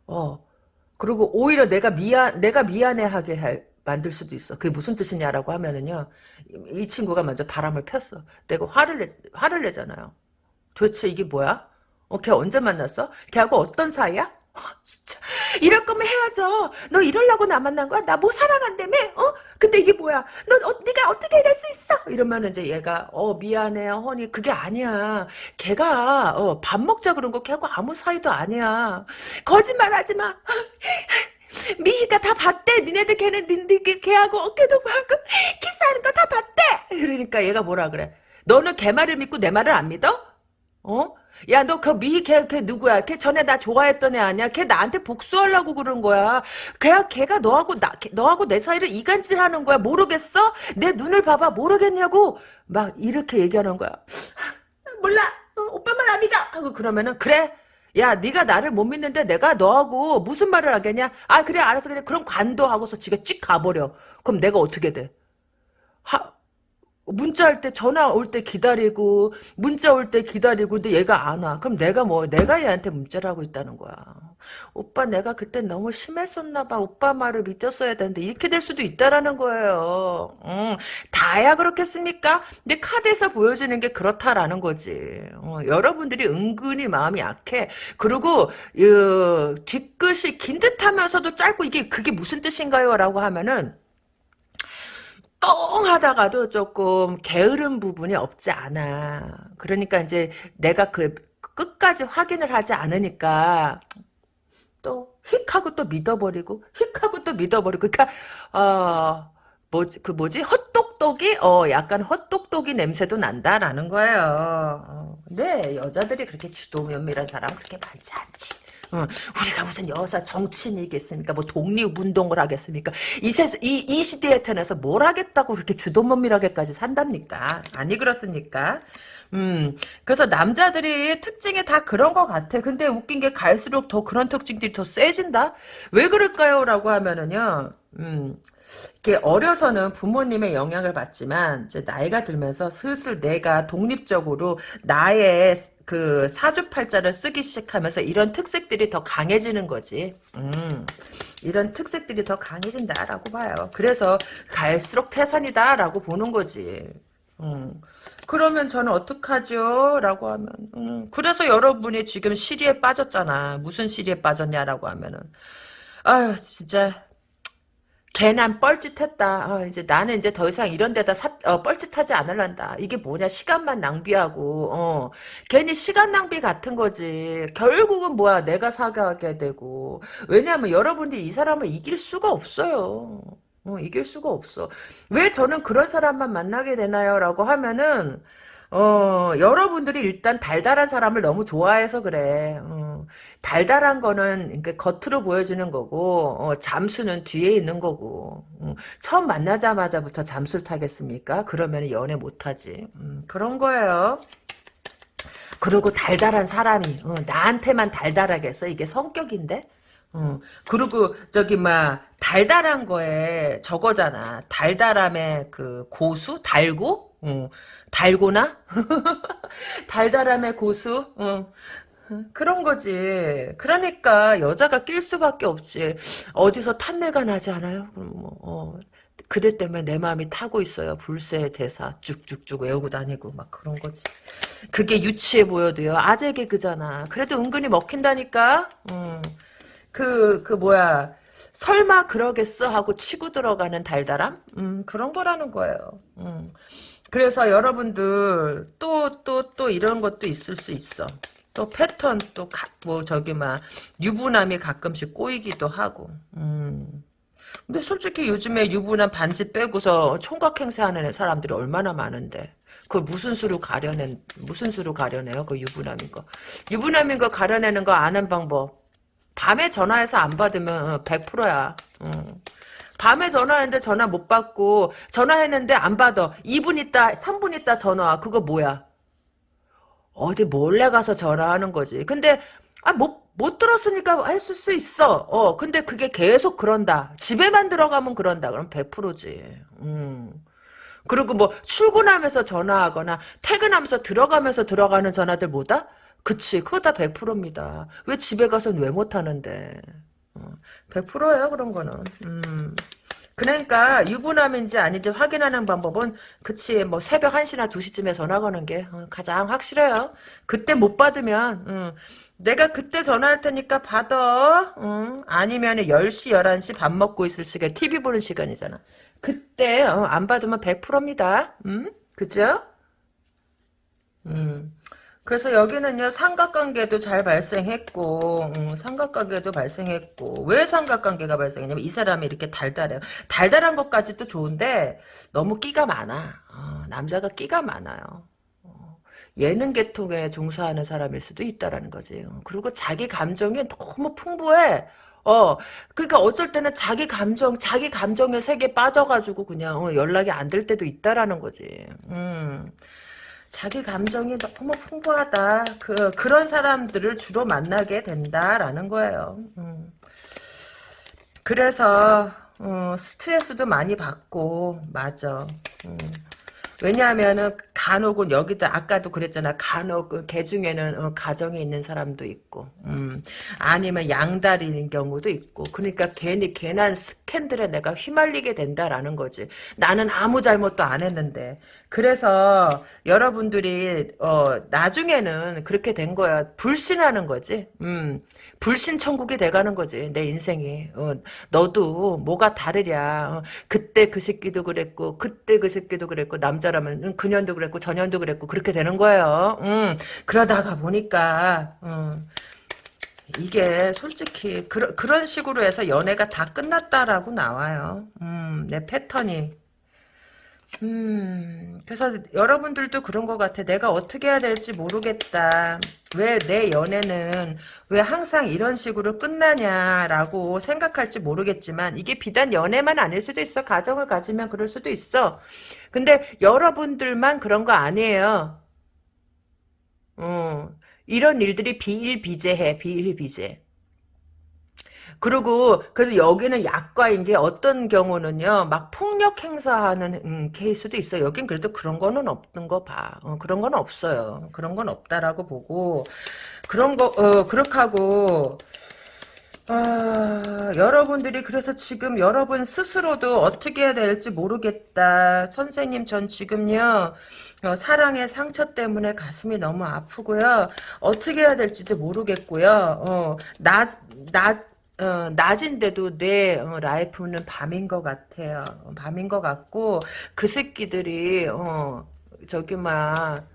어 그리고 오히려 내가 미안 내가 미안해하게 할 만들 수도 있어. 그게 무슨 뜻이냐라고 하면은요. 이 친구가 먼저 바람을 폈어. 내가 화를 내, 화를 내잖아요. 도대체 이게 뭐야? 어, 걔 언제 만났어? 걔하고 어떤 사이야? 어, 진짜 이럴 거면 헤어져. 너 이럴라고 나 만난 거야? 나 뭐 사랑한다며? 어? 근데 이게 뭐야? 너 어, 네가 어떻게 이럴 수 있어? 이러면 이제 얘가 어 미안해요, 허니 그게 아니야. 걔가 어, 밥 먹자 그런 거 걔하고 아무 사이도 아니야. 거짓말하지 마. 미희가 다 봤대. 니네들 걔는 니네 걔하고 어깨도 하고 키스하는 거 다 봤대. 그러니까 얘가 뭐라 그래? 너는 걔 말을 믿고 내 말을 안 믿어? 어? 야, 너 그 미희 걔, 걔 누구야? 걔 전에 나 좋아했던 애 아니야? 걔 나한테 복수하려고 그런 거야. 걔가, 걔가 너하고 나, 걔, 너하고 내 사이를 이간질 하는 거야. 모르겠어? 내 눈을 봐봐. 모르겠냐고? 막 이렇게 얘기하는 거야. 몰라. 어, 오빠 말안 믿어. 하고 그러면은, 그래. 야, 네가 나를 못 믿는데 내가 너하고 무슨 말을 하겠냐? 아, 그래, 알았어. 그냥 그럼 관둬하고서 지가 찍 가버려. 그럼 내가 어떻게 돼? 하, 문자 할 때 전화 올 때 기다리고 문자 올 때 기다리고 근데 얘가 안 와. 그럼 내가 뭐 내가 얘한테 문자를 하고 있다는 거야. 오빠 내가 그때 너무 심했었나 봐. 오빠 말을 믿었어야 되는데 이렇게 될 수도 있다라는 거예요. 음, 다야 그렇겠습니까? 근데 카드에서 보여주는 게 그렇다라는 거지. 어, 여러분들이 은근히 마음이 약해. 그리고 어, 뒤끝이 긴 듯하면서도 짧고 이게 그게 무슨 뜻인가요? 라고 하면은 꽁 하다가도 조금 게으른 부분이 없지 않아. 그러니까 이제 내가 그 끝까지 확인을 하지 않으니까 또 휙하고 또 믿어버리고 휙하고 또 믿어버리고 그러니까 어 뭐지 그 뭐지 헛똑똑이 어 약간 헛똑똑이 냄새도 난다라는 거예요. 어, 근데 여자들이 그렇게 주도면밀한 사람 그렇게 많지 않지. 어, 우리가 무슨 여사 정치인이겠습니까? 뭐 독립운동을 하겠습니까? 이, 세, 이, 이 시대에 태어나서 뭘 하겠다고 그렇게 주도면밀하게까지 산답니까? 아니 그렇습니까? 음, 그래서 남자들이 특징이 다 그런 것 같아. 근데 웃긴 게 갈수록 더 그런 특징들이 더 세진다? 왜 그럴까요? 라고 하면은요, 음, 이렇게 어려서는 부모님의 영향을 받지만 이제 나이가 들면서 슬슬 내가 독립적으로 나의 그 사주팔자를 쓰기 시작하면서 이런 특색들이 더 강해지는 거지. 음, 이런 특색들이 더 강해진다라고 봐요. 그래서 갈수록 태산이다라고 보는 거지. 음. 그러면 저는 어떡하죠? 라고 하면 음, 그래서 여러분이 지금 시리에 빠졌잖아. 무슨 시리에 빠졌냐라고 하면은 아유 진짜 걔난 뻘짓했다. 어, 이제 나는 이제 더 이상 이런 데다 사, 어, 뻘짓하지 않을란다. 이게 뭐냐 시간만 낭비하고 어, 괜히 시간 낭비 같은 거지. 결국은 뭐야 내가 사과하게 되고 왜냐하면 여러분들이 이 사람을 이길 수가 없어요. 어, 이길 수가 없어. 왜 저는 그런 사람만 만나게 되나요? 라고 하면은 어, 여러분들이 일단 달달한 사람을 너무 좋아해서 그래. 어, 달달한 거는 그러니까 겉으로 보여지는 거고, 어, 잠수는 뒤에 있는 거고. 어, 처음 만나자마자부터 잠수를 타겠습니까? 그러면 연애 못하지. 음, 그런 거예요. 그리고 달달한 사람이 어, 나한테만 달달하겠어? 이게 성격인데? 어, 그리고 저기 막 달달한 거에 저거잖아. 달달함의 그 고수, 달고, 어, 달고나, 달달함의 고수, 어. 그런 거지. 그러니까 여자가 낄 수밖에 없지. 어디서 탄내가 나지 않아요? 그럼 뭐, 어. 그대 때문에 내 마음이 타고 있어요. 불새의 대사 쭉쭉쭉 외우고 다니고 막 그런 거지. 그게 유치해 보여도요. 아재 개그잖아. 그래도 은근히 먹힌다니까. 음. 그, 그 뭐야. 설마 그러겠어 하고 치고 들어가는 달달함? 음, 그런 거라는 거예요. 음. 그래서 여러분들 또 또 또 이런 것도 있을 수 있어. 또 패턴 또 뭐 저기 막 유부남이 가끔씩 꼬이기도 하고. 음. 근데 솔직히 요즘에 유부남 반지 빼고서 총각 행세하는 사람들이 얼마나 많은데. 그걸 무슨 수로 가려낸 무슨 수로 가려내요? 그 유부남인 거. 유부남인 거 가려내는 거 아는 방법. 밤에 전화해서 안 받으면 100%야. 밤에 전화했는데 전화 못 받고 전화했는데 안 받아. 2분 있다 3분 있다 전화. 그거 뭐야? 어디 몰래 가서 전화하는 거지. 근데 아, 못, 못 들었으니까 했을 수 있어. 어, 근데 그게 계속 그런다. 집에만 들어가면 그런다. 그럼 100%지. 음. 그리고 뭐, 출근하면서 전화하거나, 퇴근하면서 들어가면서 들어가는 전화들 뭐다? 그치, 그거 다 100%입니다. 왜 집에 가서는 왜 못하는데. 어, 100%예요, 그런 거는. 음. 그러니까 유부남인지 아닌지 확인하는 방법은 그치 뭐 새벽 1시나 2시쯤에 전화 거는 게 어, 가장 확실해요. 그때 못 받으면 어, 내가 그때 전화할 테니까 받아. 어, 아니면 10시 11시 밥 먹고 있을 시간 TV 보는 시간이잖아. 그때 어, 안 받으면 100%입니다. 음? 그죠? 음. 그래서 여기는요 삼각관계도 잘 발생했고 음, 삼각관계도 발생했고 왜 삼각관계가 발생했냐면 이 사람이 이렇게 달달해요. 달달한 것까지도 좋은데 너무 끼가 많아. 어, 남자가 끼가 많아요. 어, 예능 계통에 종사하는 사람일 수도 있다라는 거지. 어, 그리고 자기 감정이 너무 풍부해. 어, 그러니까 어쩔 때는 자기 감정, 자기 감정의 세계에 빠져가지고 그냥 어, 연락이 안 될 때도 있다라는 거지. 음. 자기 감정이 너무 풍부하다. 그, 그런 사람들을 주로 만나게 된다라는 거예요. 음. 그래서, 어, 스트레스도 많이 받고, 맞아. 음. 왜냐하면은 간혹은 여기다 아까도 그랬잖아. 간혹 그개 중에는 어, 가정에 있는 사람도 있고 음, 아니면 양다리는 경우도 있고. 그러니까 괜히 괜한 스캔들에 내가 휘말리게 된다라는 거지. 나는 아무 잘못도 안 했는데. 그래서 여러분들이 어, 나중에는 그렇게 된 거야. 불신하는 거지. 음, 불신 천국이 돼가는 거지 내 인생이. 어, 너도 뭐가 다르랴. 어, 그때 그 새끼도 그랬고 그때 그 새끼도 그랬고 남자라면 그년도 그랬고 저년도 그랬고 그렇게 되는 거예요. 음, 그러다가 보니까 음, 이게 솔직히 그러, 그런 식으로 해서 연애가 다 끝났다라고 나와요. 음, 내 패턴이 음, 그래서 여러분들도 그런 것 같아. 내가 어떻게 해야 될지 모르겠다. 왜 내 연애는 왜 항상 이런 식으로 끝나냐라고 생각할지 모르겠지만 이게 비단 연애만 아닐 수도 있어. 가정을 가지면 그럴 수도 있어. 근데 여러분들만 그런 거 아니에요. 어, 이런 일들이 비일비재해. 비일비재. 그리고 그래서 여기는 약과인 게 어떤 경우는요 막 폭력 행사하는 음, 케이스도 있어 요 여긴 그래도 그런 거는 없는 거 봐 어, 그런 건 없어요 그런 건 없다라고 보고 그런 거 어, 그렇게 하고 아, 여러분들이 그래서 지금 여러분 스스로도 어떻게 해야 될지 모르겠다. 선생님 전 지금요. 어, 사랑의 상처 때문에 가슴이 너무 아프고요. 어떻게 해야 될지도 모르겠고요. 어, 나, 나, 어, 낮인데도 내 어, 라이프는 밤인 것 같아요. 어, 밤인 것 같고 그 새끼들이 어, 저기 막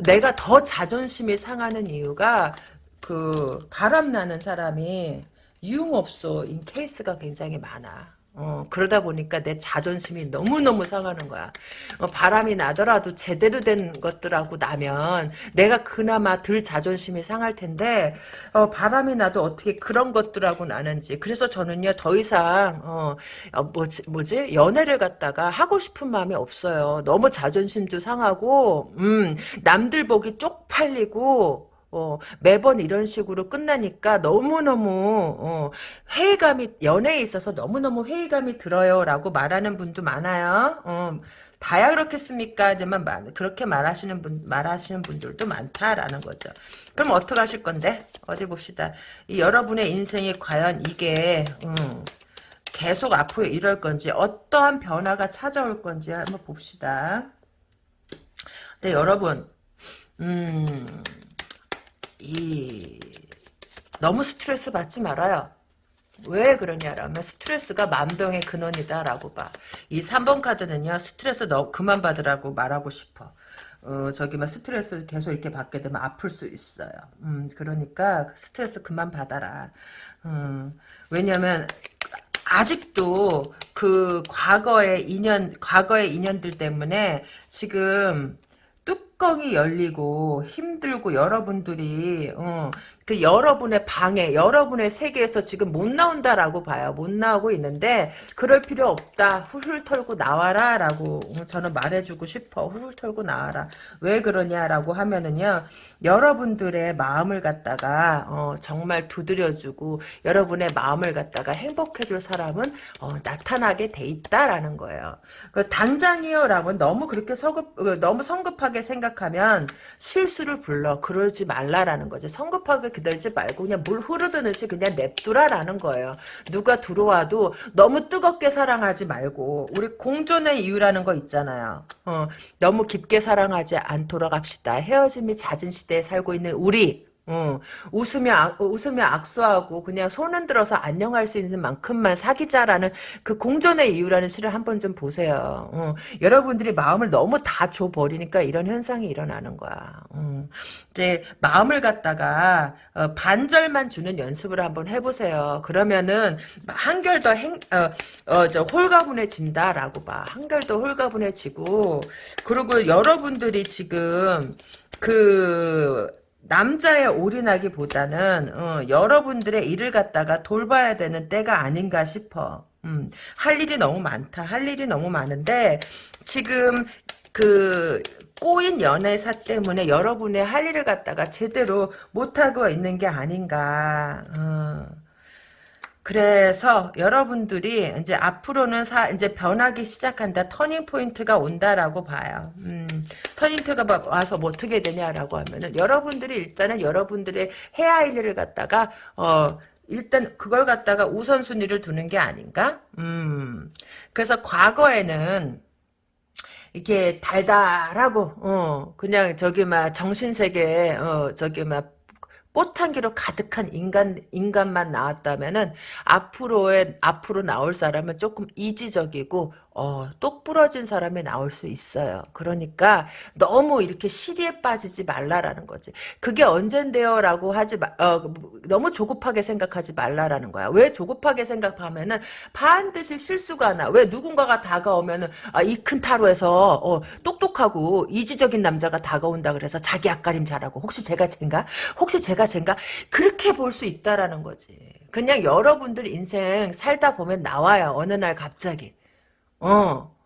내가 더 자존심이 상하는 이유가 그 바람 나는 사람이 유흥업소인 케이스가 굉장히 많아. 어, 그러다 보니까 내 자존심이 너무너무 상하는 거야. 어, 바람이 나더라도 제대로 된 것들하고 나면 내가 그나마 덜 자존심이 상할 텐데 어, 바람이 나도 어떻게 그런 것들하고 나는지 그래서 저는요 더 이상 어, 어, 뭐지, 뭐지 연애를 갖다가 하고 싶은 마음이 없어요. 너무 자존심도 상하고 음, 남들 보기 쪽팔리고 어, 매번 이런 식으로 끝나니까 너무너무 어, 회의감이 연애에 있어서 너무너무 회의감이 들어요 라고 말하는 분도 많아요 어, 다야 그렇겠습니까? 하지만 그렇게 말하시는 분 말하시는 분들도 많다라는 거죠. 그럼 어떻게 하실 건데? 어디 봅시다. 이 여러분의 인생이 과연 이게 음, 계속 앞으로 이럴 건지 어떠한 변화가 찾아올 건지 한번 봅시다. 네 여러분 음. 이 너무 스트레스 받지 말아요. 왜 그러냐라면 스트레스가 만병의 근원이다라고 봐. 이 3번 카드는요. 스트레스 너 그만 받으라고 말하고 싶어. 어, 저기, 막, 스트레스 계속 이렇게 받게 되면 아플 수 있어요. 음, 그러니까, 스트레스 그만 받아라. 음, 왜냐면, 아직도 그 과거의 인연, 과거의 인연들 때문에 지금 뚜껑이 열리고 힘들고 여러분들이, 어, 그 여러분의 방에 여러분의 세계에서 지금 못 나온다라고 봐요. 못 나오고 있는데 그럴 필요 없다. 훌훌 털고 나와라 라고 저는 말해주고 싶어. 훌훌 털고 나와라. 왜 그러냐라고 하면은요. 여러분들의 마음을 갖다가 어, 정말 두드려주고 여러분의 마음을 갖다가 행복해줄 사람은 어, 나타나게 돼 있다라는 거예요. 그 당장이요 라고 너무 그렇게 서급 어, 너무 성급하게 생각하면 실수를 불러 그러지 말라라는 거죠. 성급하게 기다리지 말고 그냥 물 흐르듯이 그냥 냅두라라는 거예요. 누가 들어와도 너무 뜨겁게 사랑하지 말고 우리 공존의 이유라는 거 있잖아요. 어, 너무 깊게 사랑하지 않도록 합시다. 헤어짐이 잦은 시대에 살고 있는 우리 어, 웃으며, 악, 웃으며 악수하고 그냥 손은 들어서 안녕할 수 있는 만큼만 사귀자라는 그 공존의 이유라는 시를 한번 좀 보세요. 어, 여러분들이 마음을 너무 다 줘버리니까 이런 현상이 일어나는 거야. 어, 이제 마음을 갖다가 어, 반절만 주는 연습을 한번 해보세요. 그러면은 한결 더 행, 어, 어, 저 홀가분해진다라고 봐. 한결 더 홀가분해지고 그리고 여러분들이 지금 그 남자에 올인하기보다는 어, 여러분들의 일을 갖다가 돌봐야 되는 때가 아닌가 싶어. 음, 할 일이 너무 많다. 할 일이 너무 많은데 지금 그 꼬인 연애사 때문에 여러분의 할 일을 갖다가 제대로 못하고 있는 게 아닌가. 어. 그래서 여러분들이 이제 앞으로는 사, 이제 변하기 시작한다. turning point가 온다라고 봐요. 음, turning point가 와서 뭐 어떻게 되냐라고 하면은 여러분들이 일단은 여러분들의 해야 할 일을 갖다가 어 일단 그걸 갖다가 우선순위를 두는 게 아닌가? 음. 그래서 과거에는 이렇게 달달하고 어 그냥 저기 막 정신 세계 어 저기 막 꽃향기로 가득한 인간 인간만 나왔다면은 앞으로의 앞으로 나올 사람은 조금 이지적이고 어, 똑 부러진 사람이 나올 수 있어요. 그러니까 너무 이렇게 시리에 빠지지 말라라는 거지. 그게 언젠데요? 라고 하지 마, 어, 너무 조급하게 생각하지 말라라는 거야. 왜 조급하게 생각하면은 반드시 실수가 나. 왜 누군가가 다가오면은 아, 이 큰 타로에서 어, 똑똑하고 이지적인 남자가 다가온다 그래서 자기 앞가림 잘하고 혹시 제가 쟨가? 혹시 제가 쟨가? 그렇게 볼 수 있다라는 거지. 그냥 여러분들 인생 살다 보면 나와요. 어느 날 갑자기. 어.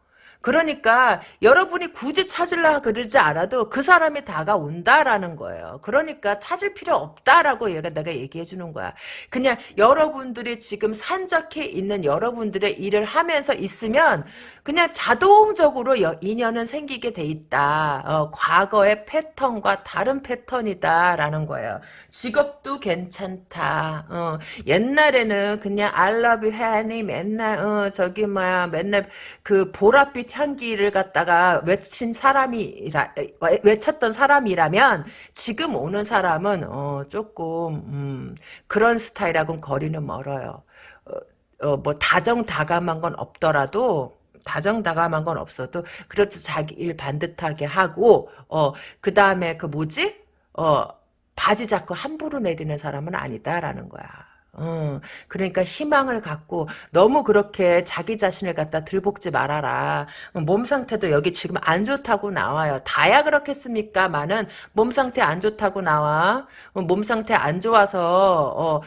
그러니까 여러분이 굳이 찾으려 그러지 않아도 그 사람이 다가온다라는 거예요. 그러니까 찾을 필요 없다라고 얘가 내가 얘기해 주는 거야. 그냥 여러분들이 지금 산적해 있는 여러분들의 일을 하면서 있으면 그냥 자동적으로 인연은 생기게 돼 있다. 어, 과거의 패턴과 다른 패턴이다라는 거예요. 직업도 괜찮다. 어, 옛날에는 그냥 you, honey 맨날 어, 저기 뭐야 맨날 그 보랏빛 향기를 갖다가 외친 사람이라 외쳤던 사람이라면 지금 오는 사람은 어, 조금 음, 그런 스타일하고는 거리는 멀어요. 어, 어, 뭐 다정다감한 건 없더라도 다정다감한 건 없어도 그렇죠 자기 일 반듯하게 하고 어 그 다음에 그 뭐지 어 바지 잡고 함부로 내리는 사람은 아니다라는 거야. 어, 그러니까 희망을 갖고 너무 그렇게 자기 자신을 갖다 들볶지 말아라. 몸 상태도 여기 지금 안 좋다고 나와요. 다야 그렇겠습니까? 많은 몸 상태 안 좋다고 나와. 어, 몸 상태 안 좋아서 어,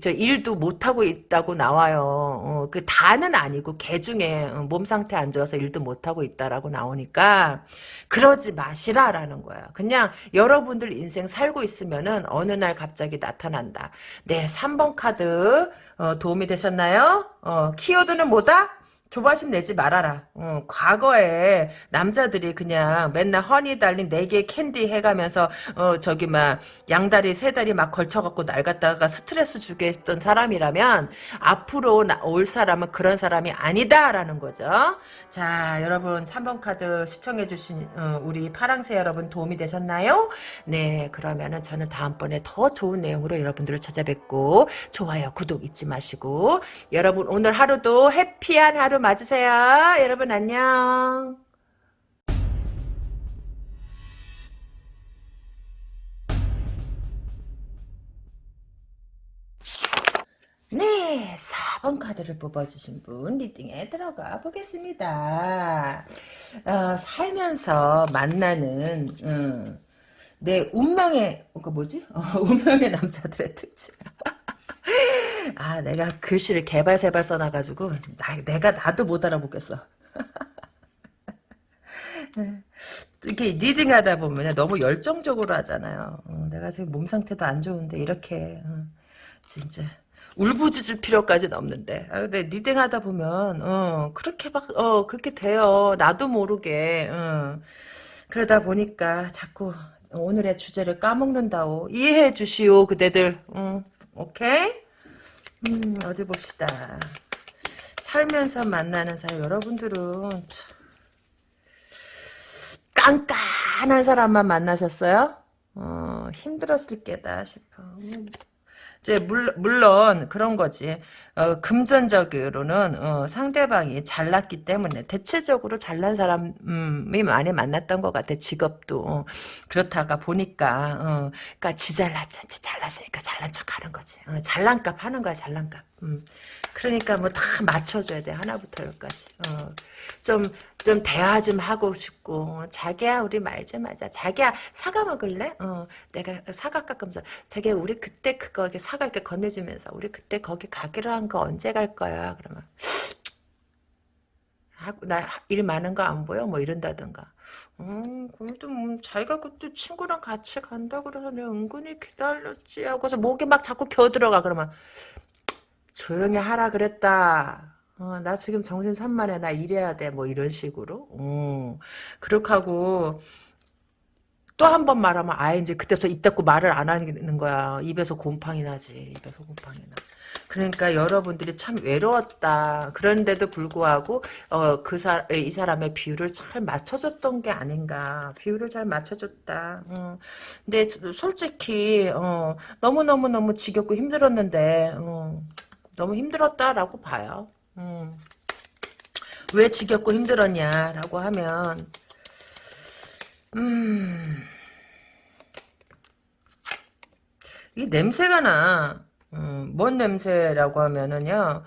저 일도 못하고 있다고 나와요. 어, 그 다는 아니고 개 중에 어, 몸 상태 안 좋아서 일도 못하고 있다라고 나오니까 그러지 마시라라는 거야. 그냥 여러분들 인생 살고 있으면은 어느 날 갑자기 나타난다. 네, 3번 카드 어, 도움이 되셨나요? 어, 키워드는 뭐다? 조바심 내지 말아라. 어, 과거에 남자들이 그냥 맨날 honey darling 네 개 캔디 해가면서 어 저기 막 양다리 세 다리 막 걸쳐갖고 날 갖다가 스트레스 주게 했던 사람이라면 앞으로 나, 올 사람은 그런 사람이 아니다라는 거죠. 자 여러분 3번 카드 시청해주신 어, 우리 파랑새 여러분 도움이 되셨나요? 네 그러면은 저는 다음번에 더 좋은 내용으로 여러분들을 찾아뵙고 좋아요 구독 잊지 마시고 여러분 오늘 하루도 해피한 하루 맞으세요. 여러분 안녕. 네, 4번 카드를 뽑아주신 분 리딩에 들어가 보겠습니다. 어, 살면서 만나는 음, 내 운명의 그 뭐지? 어, 운명의 남자들의 특징. 아, 내가 글씨를 개발세발 써놔가지고, 나, 내가 나도 못 알아보겠어. 이렇게 리딩하다 보면 너무 열정적으로 하잖아요. 어, 내가 지금 몸 상태도 안 좋은데, 이렇게, 어, 진짜. 울부짖을 필요까지는 없는데. 아, 근데 리딩하다 보면, 어, 그렇게 막, 어, 그렇게 돼요. 나도 모르게, 어. 그러다 보니까 자꾸 오늘의 주제를 까먹는다오. 이해해 주시오, 그대들. 응, 오케이? 음, 어디 봅시다. 살면서 만나는 사람, 여러분들은, 참, 깐깐한 사람만 만나셨어요? 어, 힘들었을 게다 싶어. 음. 이제 물, 물론 그런 거지. 어, 금전적으로는 어, 상대방이 잘났기 때문에 대체적으로 잘난 사람이 많이 만났던 것 같아. 직업도 어, 그렇다가 보니까 어, 그러니까 지 잘났지 잘났으니까 잘난 척하는 거지. 어, 잘난값 하는 거야 잘난값. 음. 그러니까 뭐 다 맞춰줘야 돼 하나부터 열까지. 어. 좀, 좀 대화 좀 하고 싶고, 자기야, 우리 말 좀 하자. 자기야, 사과 먹을래? 어, 내가 사과 깎으면서, 자기야, 우리 그때 그거, 사과 이렇게 건네주면서, 우리 그때 거기 가기로 한거 언제 갈 거야? 그러면, 나 일 많은 거 안 보여? 뭐 이런다던가. 음, 그래도 뭐 자기가 그때 친구랑 같이 간다 그래서 내가 은근히 기다렸지 하고서 목에 막 자꾸 겨들어가 그러면 조용히 하라 그랬다. 어, 나 지금 정신 산만해. 나 일해야 돼. 뭐 이런 식으로. 어, 그렇게 하고 또 한 번 말하면 아예 이제 그때부터 입 닫고 말을 안 하는 거야. 입에서 곰팡이 나지. 입에서 곰팡이 나. 그러니까 여러분들이 참 외로웠다. 그런데도 불구하고 어, 그 사, 이 사람의 비율을 잘 맞춰줬던 게 아닌가. 비율을 잘 맞춰줬다. 음. 근데 솔직히 어, 너무너무너무 지겹고 힘들었는데 어, 너무 힘들었다라고 봐요. 음. 왜 지겹고 힘들었냐라고 하면 음. 이 냄새가 나. 음, 뭔 냄새라고 하면은요.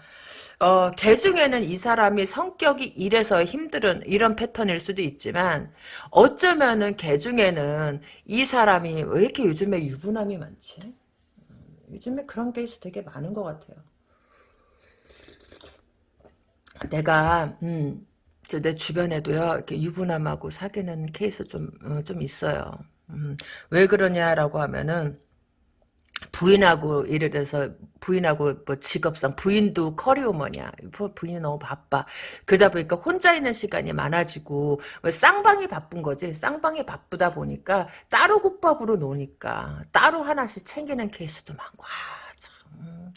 어, 개 중에는 이 사람이 성격이 이래서 힘들은 이런 패턴일 수도 있지만 어쩌면은 개 중에는 이 사람이 왜 이렇게 요즘에 유부남이 많지? 음, 요즘에 그런 케이스 되게 많은 것 같아요. 내가 음, 내 주변에도요 이렇게 유부남하고 사귀는 케이스 좀 어, 좀 있어요. 음, 왜 그러냐라고 하면은 부인하고 예를 들어서 부인하고 뭐 직업상 부인도 커리어머냐 부인이 너무 바빠 그러다 보니까 혼자 있는 시간이 많아지고 쌍방이 바쁜 거지 쌍방이 바쁘다 보니까 따로 국밥으로 노니까 따로 하나씩 챙기는 케이스도 많고 아, 참. 음.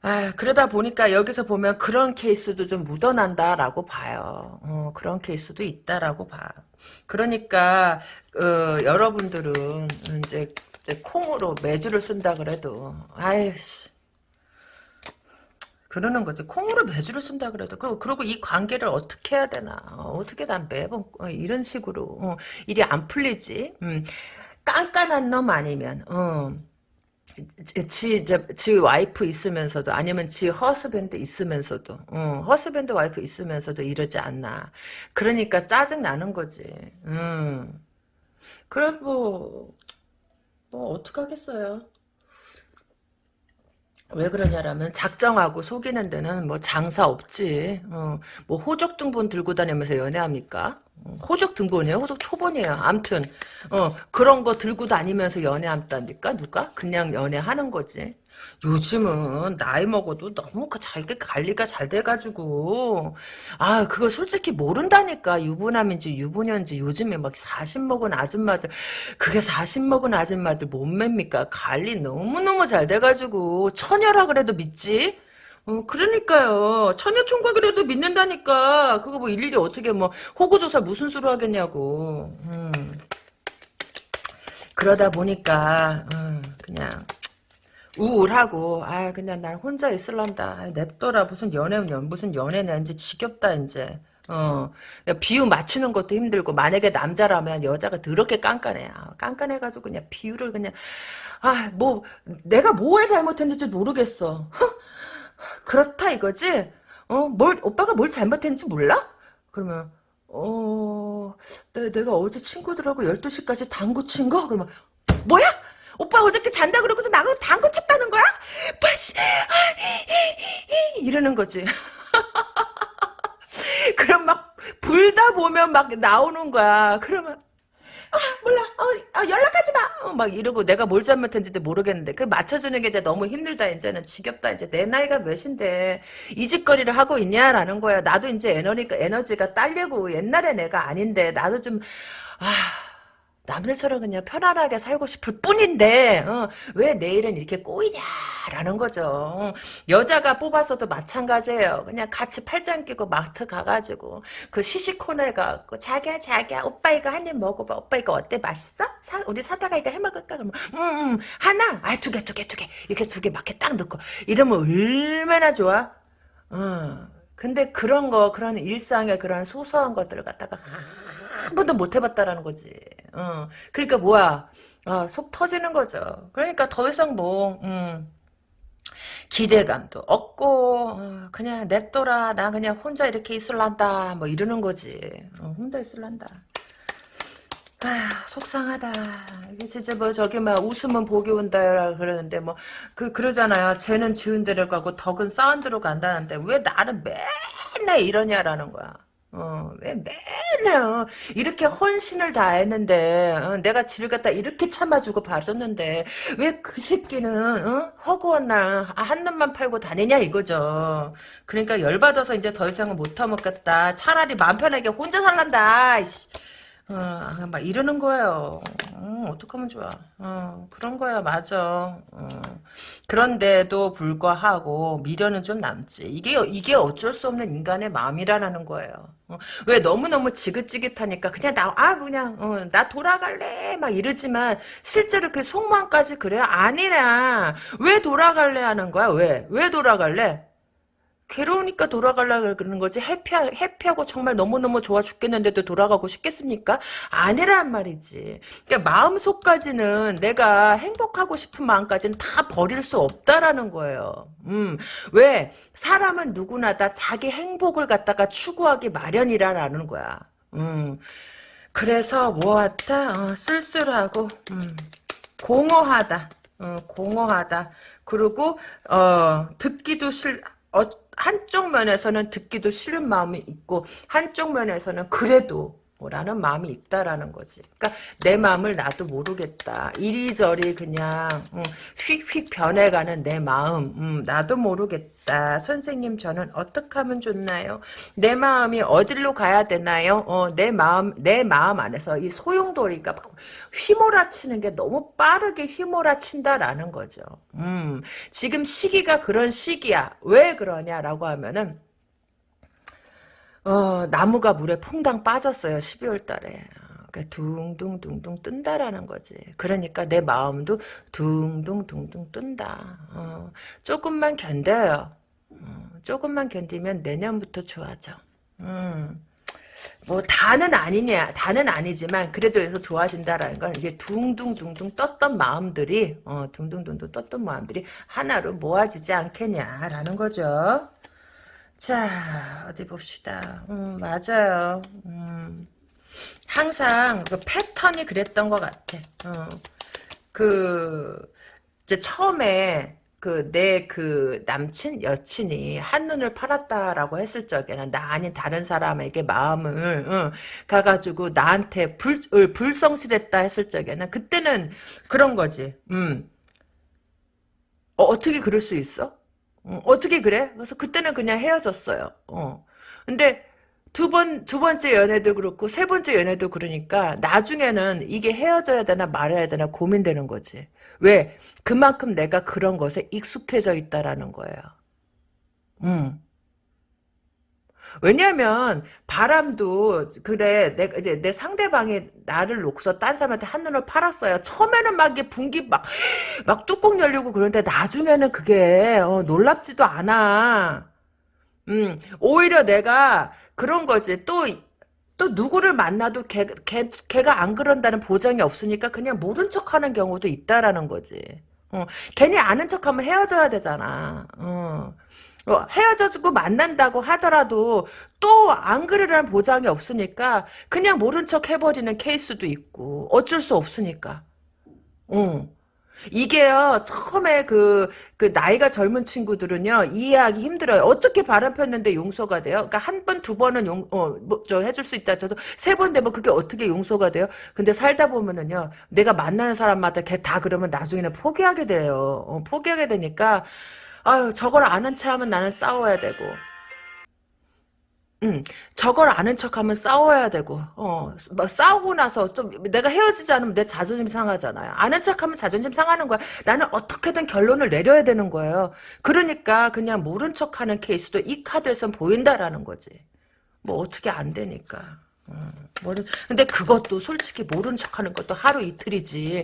아, 그러다 보니까 여기서 보면 그런 케이스도 좀 묻어난다라고 봐요. 어, 그런 케이스도 있다라고 봐. 그러니까 어, 여러분들은 이제 콩으로 매주를 쓴다 그래도 아이씨 그러는 거지. 콩으로 매주를 쓴다 그래도 그리고 이 관계를 어떻게 해야 되나 어떻게 난 매번 어, 이런 식으로 어, 일이 안 풀리지. 음, 깐깐한 놈 아니면 어. 지, 지 와이프 있으면서도 아니면 지 허스밴드 있으면서도 어, 허스밴드 와이프 있으면서도 이러지 않나 그러니까 짜증 나는 거지 음. 그래 뭐, 뭐 어떡하겠어요 왜 그러냐라면 작정하고 속이는 데는 뭐 장사 없지 어, 뭐 호적 등본 들고 다니면서 연애합니까 호적 등본이에요. 호적 초본이에요. 암튼 어 그런 거 들고 다니면서 연애한다니까 누가? 그냥 연애하는 거지. 요즘은 나이 먹어도 너무 그 자기 관리가 잘 돼가지고 아 그거 솔직히 모른다니까 유부남인지 유부녀인지 요즘에 막 40 먹은 아줌마들 그게 40 먹은 아줌마들 몸매입니까 관리 너무너무 잘 돼가지고 처녀라 그래도 믿지 어, 그러니까요. 처녀 총각이라도 믿는다니까. 그거 뭐 일일이 어떻게 뭐 호구조사 무슨 수로 하겠냐고. 음. 그러다 보니까 음, 그냥 우울하고 아 그냥 난 혼자 있을란다. 아, 냅둬라 무슨 연애는 무슨 연애냐 이제 지겹다 이제. 어 비유 맞추는 것도 힘들고 만약에 남자라면 여자가 더럽게 깐깐해. 아, 깐깐해가지고 그냥 비유를 그냥 아 뭐 내가 뭐에 잘못했는지 모르겠어. 그렇다 이거지? 어, 뭘, 오빠가 뭘 잘못했는지 몰라? 그러면, 어, 내, 내가 어제 친구들하고 12시까지 당구 친 거? 그러면, 뭐야? 오빠 어저께 잔다 그러고서 나하고 당구 쳤다는 거야? 빠시, 이러는 거지. 그럼 막, 불다 보면 막 나오는 거야. 그러면, 아, 몰라. 어, 어, 연락하지 마. 어, 막 이러고 내가 뭘 잘못했는지도 모르겠는데 그 맞춰주는 게 이제 너무 힘들다. 이제는 지겹다. 이제 내 나이가 몇인데 이 짓거리를 하고 있냐라는 거야. 나도 이제 에너지가 에너지가 딸리고 옛날에 내가 아닌데 나도 좀 아. 남들처럼 그냥 편안하게 살고 싶을 뿐인데 어, 왜 내일은 이렇게 꼬이냐라는 거죠. 어, 여자가 뽑았어도 마찬가지예요. 그냥 같이 팔짱 끼고 마트 가가지고 그 시시코너에 가고 자기야 자기야 오빠 이거 한 입 먹어봐. 오빠 이거 어때 맛있어? 사, 우리 사다가 이거 해먹을까? 그러면 음음 음, 하나 아두 개두 개 두 개 이렇게 두 개 막 이렇게 딱 넣고 이러면 얼마나 좋아? 어. 근데 그런 거 그런 일상의 그런 소소한 것들을 갖다가 한 번도 못 해봤다라는 거지. 어. 그러니까 뭐야. 어, 속 터지는 거죠. 그러니까 더 이상 뭐, 음, 기대감도 없고, 어, 그냥 냅둬라. 나 그냥 혼자 이렇게 있을란다. 뭐 이러는 거지. 어, 혼자 있을란다. 아 속상하다. 이게 진짜 뭐 저기 막 웃으면 복이 온다 그러는데 뭐 그 그러잖아요. 쟤는 지은 대로 가고 덕은 대로 간다는데 왜 나는 맨날 이러냐라는 거야. 어, 왜 맨날, 어, 이렇게 헌신을 다했는데, 어, 내가 지를 갖다 이렇게 참아주고 봐줬는데, 왜 그 새끼는, 어? 허구한 날, 한 놈만 팔고 다니냐, 이거죠. 그러니까 열받아서 이제 더 이상은 못 타먹겠다. 차라리 맘 편하게 혼자 살란다. 어, 아, 막 이러는 거예요. 어, 어떡하면 좋아. 어, 그런 거야, 맞아. 어. 그런데도 불구하고 미련은 좀 남지. 이게, 이게 어쩔 수 없는 인간의 마음이라는 거예요. 어, 왜 너무너무 지긋지긋하니까 그냥 나, 아, 그냥, 어, 나 돌아갈래. 막 이러지만 실제로 그 속마음까지 그래요? 아니라. 왜 돌아갈래 하는 거야? 왜? 왜 돌아갈래? 괴로우니까 돌아가려고 그러는 거지 해피, 해피하고 정말 너무너무 좋아 죽겠는데도 돌아가고 싶겠습니까? 아니란 말이지. 그러니까 마음속까지는 내가 행복하고 싶은 마음까지는 다 버릴 수 없다라는 거예요. 음, 왜? 사람은 누구나 다 자기 행복을 갖다가 추구하기 마련이라는 거야. 음, 그래서 뭐하다? 어, 쓸쓸하고, 음, 공허하다. 어, 공허하다. 그리고, 어, 듣기도 싫, 어, 한쪽 면에서는 듣기도 싫은 마음이 있고 한쪽 면에서는 그래도 라는 마음이 있다라는 거지. 그러니까 내 마음을 나도 모르겠다. 이리저리 그냥 음, 휙휙 변해가는 내 마음 음, 나도 모르겠다. 선생님 저는 어떻게 하면 좋나요? 내 마음이 어디로 가야 되나요? 어, 내 마음 내 마음 안에서 이 소용돌이가 휘몰아치는 게 너무 빠르게 휘몰아친다라는 거죠. 음, 지금 시기가 그런 시기야. 왜 그러냐라고 하면은 어, 나무가 물에 퐁당 빠졌어요. 12월 달에. 그러니까 둥둥둥둥 뜬다라는 거지. 그러니까 내 마음도 둥둥둥둥 뜬다. 어, 조금만 견뎌요. 어, 조금만 견디면 내년부터 좋아져. 음. 뭐 다는 아니냐 다는 아니지만 그래도 여기서 좋아진다라는 건 이게 둥둥둥둥 떴던 마음들이 어 둥둥둥둥 떴던 마음들이 하나로 모아지지 않겠냐라는 거죠. 자, 어디 봅시다. 음, 맞아요. 음, 항상 그 패턴이 그랬던 것 같아. 어, 그, 이제 처음에 그 내 그 남친 여친이 한눈을 팔았다라고 했을 적에는 나 아닌 다른 사람에게 마음을 응, 가가지고 나한테 불 어, 불성실했다 했을 적에는 그때는 그런 거지. 음. 어, 어떻게 그럴 수 있어? 어, 어떻게 그래? 그래서 그때는 그냥 헤어졌어요. 어. 근데 두 번, 두 번째 연애도 그렇고, 세 번째 연애도 그러니까, 나중에는 이게 헤어져야 되나 말아야 되나 고민되는 거지. 왜? 그만큼 내가 그런 것에 익숙해져 있다라는 거예요. 음. 왜냐면 바람도 그래 내 이제 내 상대방이 나를 놓고서 딴 사람한테 한눈을 팔았어요. 처음에는 막 이게 분기 막 막 뚜껑 열리고 그런데 나중에는 그게 어, 놀랍지도 않아. 음 오히려 내가 그런 거지 또또 누구를 만나도 걔, 걔, 걔가 안 그런다는 보장이 없으니까 그냥 모른 척 하는 경우도 있다라는 거지. 어, 괜히 아는 척 하면 헤어져야 되잖아. 어. 어, 헤어져주고 만난다고 하더라도 또 안 그러라는 보장이 없으니까 그냥 모른 척 해버리는 케이스도 있고 어쩔 수 없으니까. 응. 이게요, 처음에 그, 그, 나이가 젊은 친구들은요, 이해하기 힘들어요. 어떻게 바람 폈는데 용서가 돼요? 그러니까 한 번, 두 번은 용, 어, 뭐, 저, 해줄 수 있다. 저도 세 번 되면 그게 어떻게 용서가 돼요? 근데 살다 보면은요, 내가 만나는 사람마다 걔 다 그러면 나중에는 포기하게 돼요. 어, 포기하게 되니까, 아유, 저걸 아는 체 하면 나는 싸워야 되고, 음, 저걸 아는 척하면 싸워야 되고, 어, 뭐 싸우고 나서 좀 내가 헤어지지 않으면 내 자존심 상하잖아요. 아는 척하면 자존심 상하는 거야. 나는 어떻게든 결론을 내려야 되는 거예요. 그러니까 그냥 모른 척하는 케이스도 이 카드에선 보인다라는 거지. 뭐 어떻게 안 되니까. 음, 모르, 근데 그것도 솔직히 모른 척하는 것도 하루 이틀이지.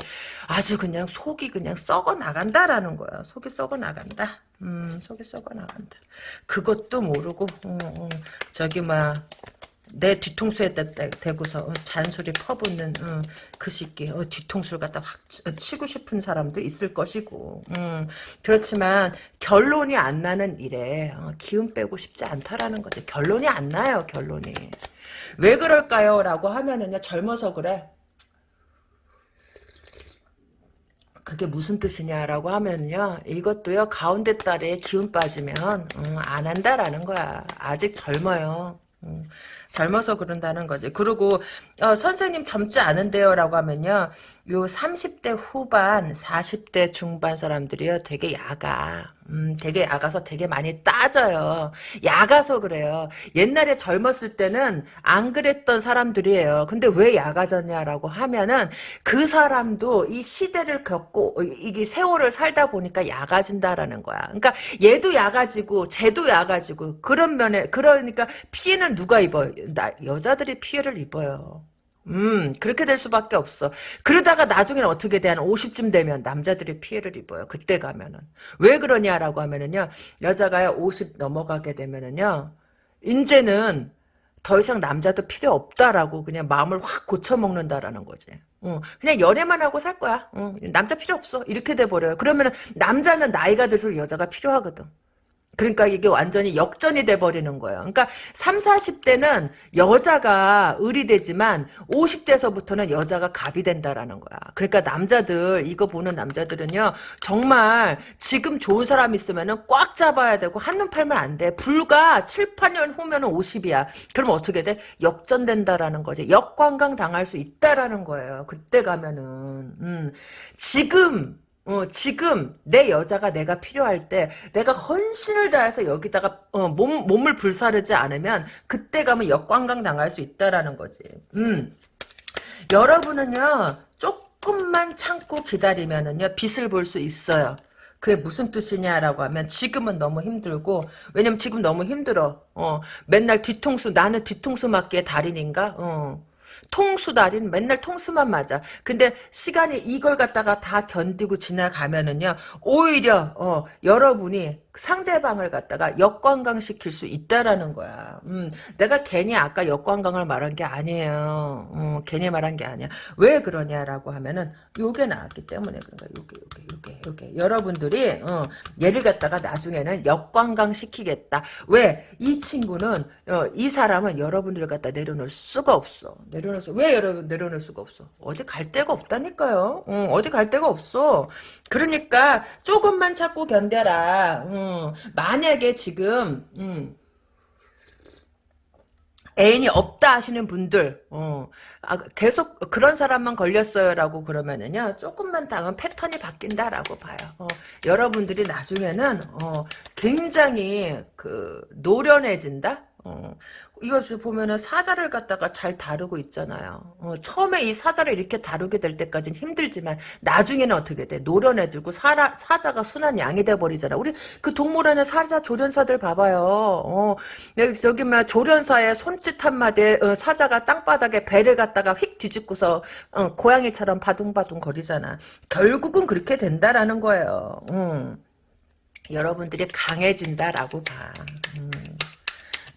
아주 그냥 속이 그냥 썩어 나간다라는 거야. 속이 썩어 나간다. 음, 속이 썩어 나간다. 그것도 모르고, 음, 음, 저기, 막, 내 뒤통수에 대, 고서 어, 잔소리 퍼붓는 어, 그 새끼 어, 뒤통수를 갖다 확 치고 싶은 사람도 있을 것이고 음, 그렇지만 결론이 안 나는 일에 어, 기운 빼고 싶지 않다라는 거지 결론이 안 나요 결론이 왜 그럴까요? 라고 하면은요, 젊어서 그래. 그게 무슨 뜻이냐라고 하면요, 이것도요, 가운데 딸에 기운 빠지면, 음, 안 한다라는 거야. 아직 젊어요. 음, 젊어서 그런다는 거지. 그리고 어, 선생님 젊지 않은데요 라고 하면요. 요 30대 후반 40대 중반 사람들이요 되게 야가 음, 되게 야가서 되게 많이 따져요. 야가서 그래요. 옛날에 젊었을 때는 안 그랬던 사람들이에요. 근데 왜 야가졌냐라고 하면은 그 사람도 이 시대를 겪고 이게 세월을 살다 보니까 야가진다라는 거야. 그러니까 얘도 야가지고 쟤도 야가지고 그런 면에 그러니까 피해는 누가 입어요? 나, 여자들이 피해를 입어요. 음, 그렇게 될 수밖에 없어. 그러다가 나중에는 어떻게 돼? 한 50쯤 되면 남자들이 피해를 입어요. 그때 가면은. 왜 그러냐라고 하면은요, 여자가 50 넘어가게 되면은요, 이제는 더 이상 남자도 필요 없다라고 그냥 마음을 확 고쳐먹는다라는 거지. 어, 그냥 연애만 하고 살 거야. 어, 남자 필요 없어. 이렇게 돼버려요. 그러면은 남자는 나이가 들수록 여자가 필요하거든. 그러니까 이게 완전히 역전이 돼버리는 거예요. 그러니까 3, 40대는 여자가 을이 되지만 50대서부터는 여자가 갑이 된다라는 거야. 그러니까 남자들 이거 보는 남자들은요. 정말 지금 좋은 사람 있으면은 꽉 잡아야 되고 한눈 팔면 안 돼. 불과 7, 8년 후면 은 50이야. 그럼 어떻게 돼? 역전된다라는 거지. 역관광 당할 수 있다라는 거예요. 그때 가면은 음. 지금 어, 지금 내 여자가 내가 필요할 때 내가 헌신을 다해서 여기다가 어, 몸, 몸을 불사르지 않으면 그때 가면 역관광 당할 수 있다라는 거지. 음. 여러분은요 조금만 참고 기다리면은요 빛을 볼 수 있어요. 그게 무슨 뜻이냐라고 하면 지금은 너무 힘들고 왜냐면 지금 너무 힘들어. 어, 맨날 뒤통수 나는 뒤통수 맞기의 달인인가? 어. 통수달인 맨날 통수만 맞아. 근데 시간이 이걸 갖다가 다 견디고 지나가면은요. 오히려 어, 여러분이 상대방을 갖다가 역관광시킬 수 있다라는 거야. 음, 내가 괜히 아까 역관광을 말한 게 아니에요. 음, 괜히 말한 게 아니야. 왜 그러냐라고 하면은 요게 나왔기 때문에 그런 거야. 요게 요게 요게 요게 여러분들이 어, 얘를 갖다가 나중에는 역관광시키겠다. 왜? 이 친구는 어, 이 사람은 여러분들을 갖다 내려놓을 수가 없어. 내려놓을 수, 왜 여러분 내려놓을 수가 없어? 어디 갈 데가 없다니까요. 어, 어디 갈 데가 없어. 그러니까 조금만 찾고 견뎌라. 음. 만약에 지금 음, 애인이 없다 하시는 분들 어, 아, 계속 그런 사람만 걸렸어요라고 그러면은요 조금만 당은 패턴이 바뀐다라고 봐요. 어, 여러분들이 나중에는 어, 굉장히 그 노련해진다. 어, 이거 보면은 사자를 갖다가 잘 다루고 있잖아요. 어, 처음에 이 사자를 이렇게 다루게 될 때까지는 힘들지만 나중에는 어떻게 돼? 노련해지고 사라, 사자가 순한 양이 돼 버리잖아. 우리 그 동물원의 사자 조련사들 봐봐요. 어, 저기 막 조련사의 손짓 한마디에 어, 사자가 땅바닥에 배를 갖다가 휙 뒤집고서 어, 고양이처럼 바둥바둥 거리잖아. 결국은 그렇게 된다라는 거예요. 음. 여러분들이 강해진다라고 봐. 음.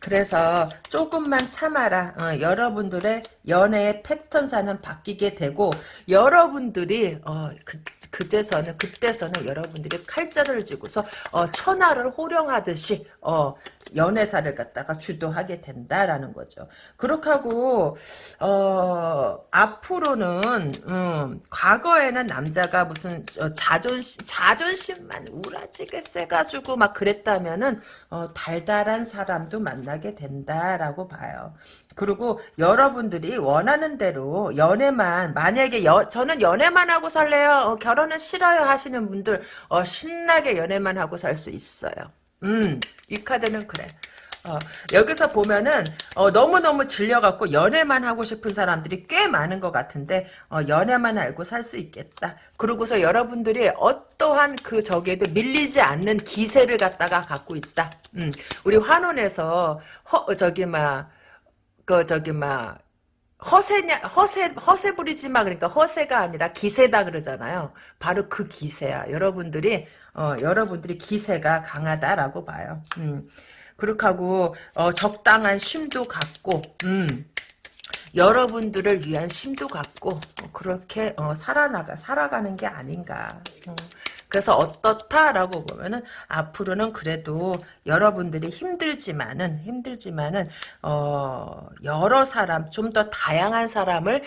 그래서 조금만 참아라. 어, 여러분들의 연애의 패턴사는 바뀌게 되고 여러분들이 어, 그, 그제서는 그때서는 여러분들이 칼자를 쥐고서 어, 천하를 호령하듯이 어, 연애사를 갖다가 주도하게 된다라는 거죠. 그렇게 하고 어, 앞으로는 음, 과거에는 남자가 무슨 어, 자존심 자존심만 우라지게 세가지고 막 그랬다면은 어, 달달한 사람도 만나게 된다라고 봐요. 그리고 여러분들이 원하는 대로 연애만 만약에 여, 저는 연애만 하고 살래요. 어, 결혼은 싫어요 하시는 분들 어, 신나게 연애만 하고 살 수 있어요. 음, 이 카드는 그래. 어, 여기서 보면은 어, 너무너무 질려갖고 연애만 하고 싶은 사람들이 꽤 많은 것 같은데 어, 연애만 알고 살 수 있겠다. 그러고서 여러분들이 어떠한 그 저기에도 밀리지 않는 기세를 갖다가 갖고 있다. 음, 우리 환원에서 허, 저기 막 그 저기 막 허세냐 허세 허세 부리지 마 그러니까 허세가 아니라 기세다 그러잖아요. 바로 그 기세야. 여러분들이 어, 여러분들이 기세가 강하다라고 봐요. 음. 그렇게 하고 어, 적당한 쉼도 갖고 음. 여러분들을 위한 쉼도 갖고 어, 그렇게 어, 살아나가 살아가는 게 아닌가. 음. 그래서 어떻다라고 보면은 앞으로는 그래도 여러분들이 힘들지만은 힘들지만은 어 여러 사람 좀 더 다양한 사람을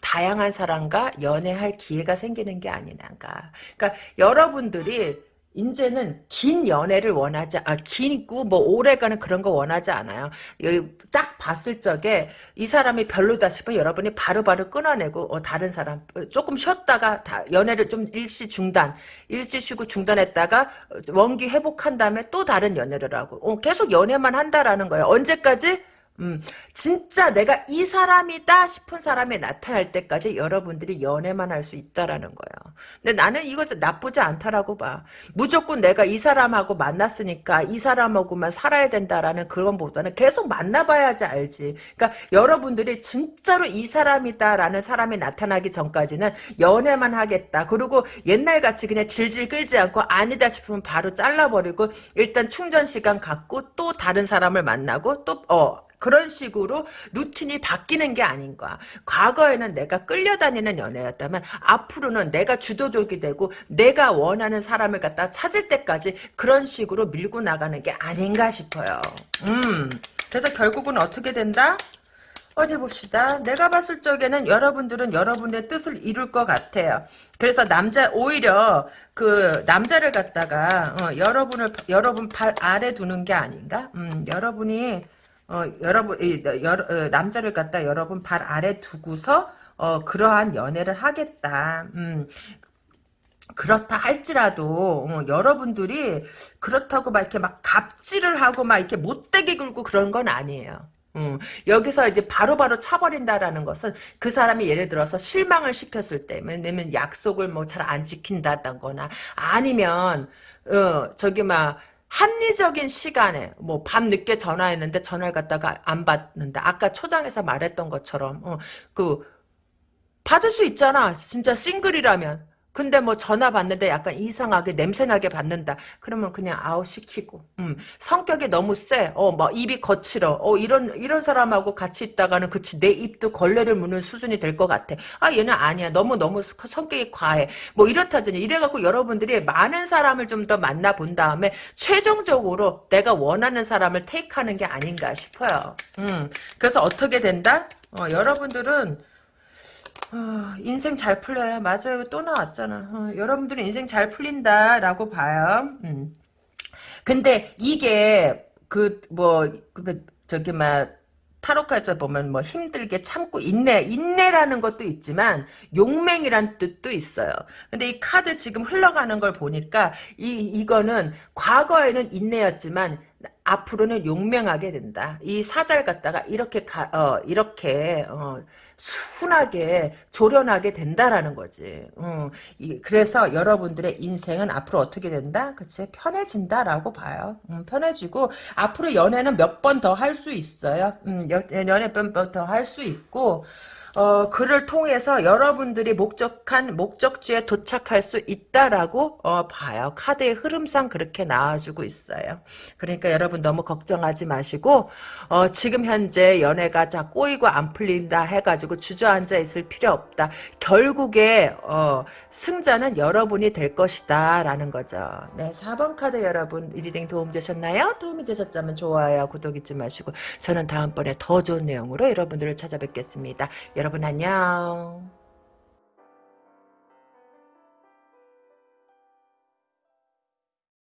다양한 사람과 연애할 기회가 생기는 게 아니란가. 그러니까 여러분들이 이제는 긴 연애를 원하지 아 긴고 뭐 오래가는 그런 거 원하지 않아요. 여기 딱 봤을 적에 이 사람이 별로다 싶으면 여러분이 바로바로 바로 끊어내고 어, 다른 사람 어, 조금 쉬었다가 다 연애를 좀 일시 중단 일시 쉬고 중단했다가 원기 회복한 다음에 또 다른 연애를 하고 어, 계속 연애만 한다라는 거예요. 언제까지? 음, 진짜 내가 이 사람이다 싶은 사람이 나타날 때까지 여러분들이 연애만 할 수 있다라는 거예요. 근데 나는 이거 나쁘지 않다라고 봐. 무조건 내가 이 사람하고 만났으니까 이 사람하고만 살아야 된다라는 그런 보다는 계속 만나봐야지 알지. 그러니까 여러분들이 진짜로 이 사람이다라는 사람이 나타나기 전까지는 연애만 하겠다. 그리고 옛날같이 그냥 질질 끌지 않고 아니다 싶으면 바로 잘라버리고 일단 충전 시간 갖고 또 다른 사람을 만나고 또 어. 그런 식으로 루틴이 바뀌는 게 아닌가. 과거에는 내가 끌려다니는 연애였다면 앞으로는 내가 주도적이 되고 내가 원하는 사람을 갖다 찾을 때까지 그런 식으로 밀고 나가는 게 아닌가 싶어요. 음. 그래서 결국은 어떻게 된다? 어디 봅시다. 내가 봤을 적에는 여러분들은 여러분의 뜻을 이룰 것 같아요. 그래서 남자 오히려 그 남자를 갖다가 어, 여러분을 여러분 발 아래 두는 게 아닌가? 음, 여러분이 어, 여러분, 이, 여러, 어, 남자를 갖다 여러분 발 아래 두고서, 어, 그러한 연애를 하겠다. 음, 그렇다 할지라도 어, 여러분들이 그렇다고 막 이렇게 막 갑질을 하고 막 이렇게 못되게 굴고 그런 건 아니에요. 음, 여기서 이제 바로바로 바로 차버린다라는 것은 그 사람이 예를 들어서 실망을 시켰을 때, 왜냐면 약속을 뭐 잘 안 지킨다거나 아니면 어 저기 막 합리적인 시간에 뭐 밤 늦게 전화했는데 전화를 갖다가 안 받는다. 아까 초장에서 말했던 것처럼 어, 그 받을 수 있잖아. 진짜 싱글이라면 근데 뭐 전화 받는데 약간 이상하게 냄새나게 받는다. 그러면 그냥 아웃 시키고. 음, 성격이 너무 세. 어, 뭐 입이 거칠어. 어, 이런 이런 사람하고 같이 있다가는 그치 내 입도 걸레를 무는 수준이 될 것 같아. 아, 얘는 아니야. 너무 너무 성격이 과해. 뭐 이렇다더니 이래갖고 여러분들이 많은 사람을 좀 더 만나 본 다음에 최종적으로 내가 원하는 사람을 테이크하는 게 아닌가 싶어요. 음, 그래서 어떻게 된다? 어, 여러분들은 어, 인생 잘 풀려요. 맞아요. 또 나왔잖아. 어, 여러분들은 인생 잘 풀린다라고 봐요. 음. 근데 이게 그뭐 저기 막 타로카에서 보면 뭐 힘들게 참고 인내 인내라는 것도 있지만 용맹이란 뜻도 있어요. 근데 이 카드 지금 흘러가는 걸 보니까 이 이거는 과거에는 인내였지만 앞으로는 용맹하게 된다. 이 사잘 갖다가 이렇게 가, 어, 이렇게 어, 순하게 조련하게 된다라는 거지. 음, 이, 그래서 여러분들의 인생은 앞으로 어떻게 된다? 그치? 편해진다라고 봐요. 음, 편해지고 앞으로 연애는 몇 번 더 할 수 있어요. 음, 연애 몇 번 더 할 수 있고 어, 그를 통해서 여러분들이 목적한 목적지에 도착할 수 있다라고 어, 봐요. 카드의 흐름상 그렇게 나와주고 있어요. 그러니까 여러분 너무 걱정하지 마시고 어, 지금 현재 연애가 자 꼬이고 안 풀린다 해가지고 주저앉아 있을 필요 없다. 결국에 어, 승자는 여러분이 될 것이다 라는 거죠. 네, 4번 카드 여러분 reading 도움 되셨나요? 도움이 되셨다면 좋아요, 구독 잊지 마시고 저는 다음번에 더 좋은 내용으로 여러분들을 찾아뵙겠습니다. 여러분 안녕.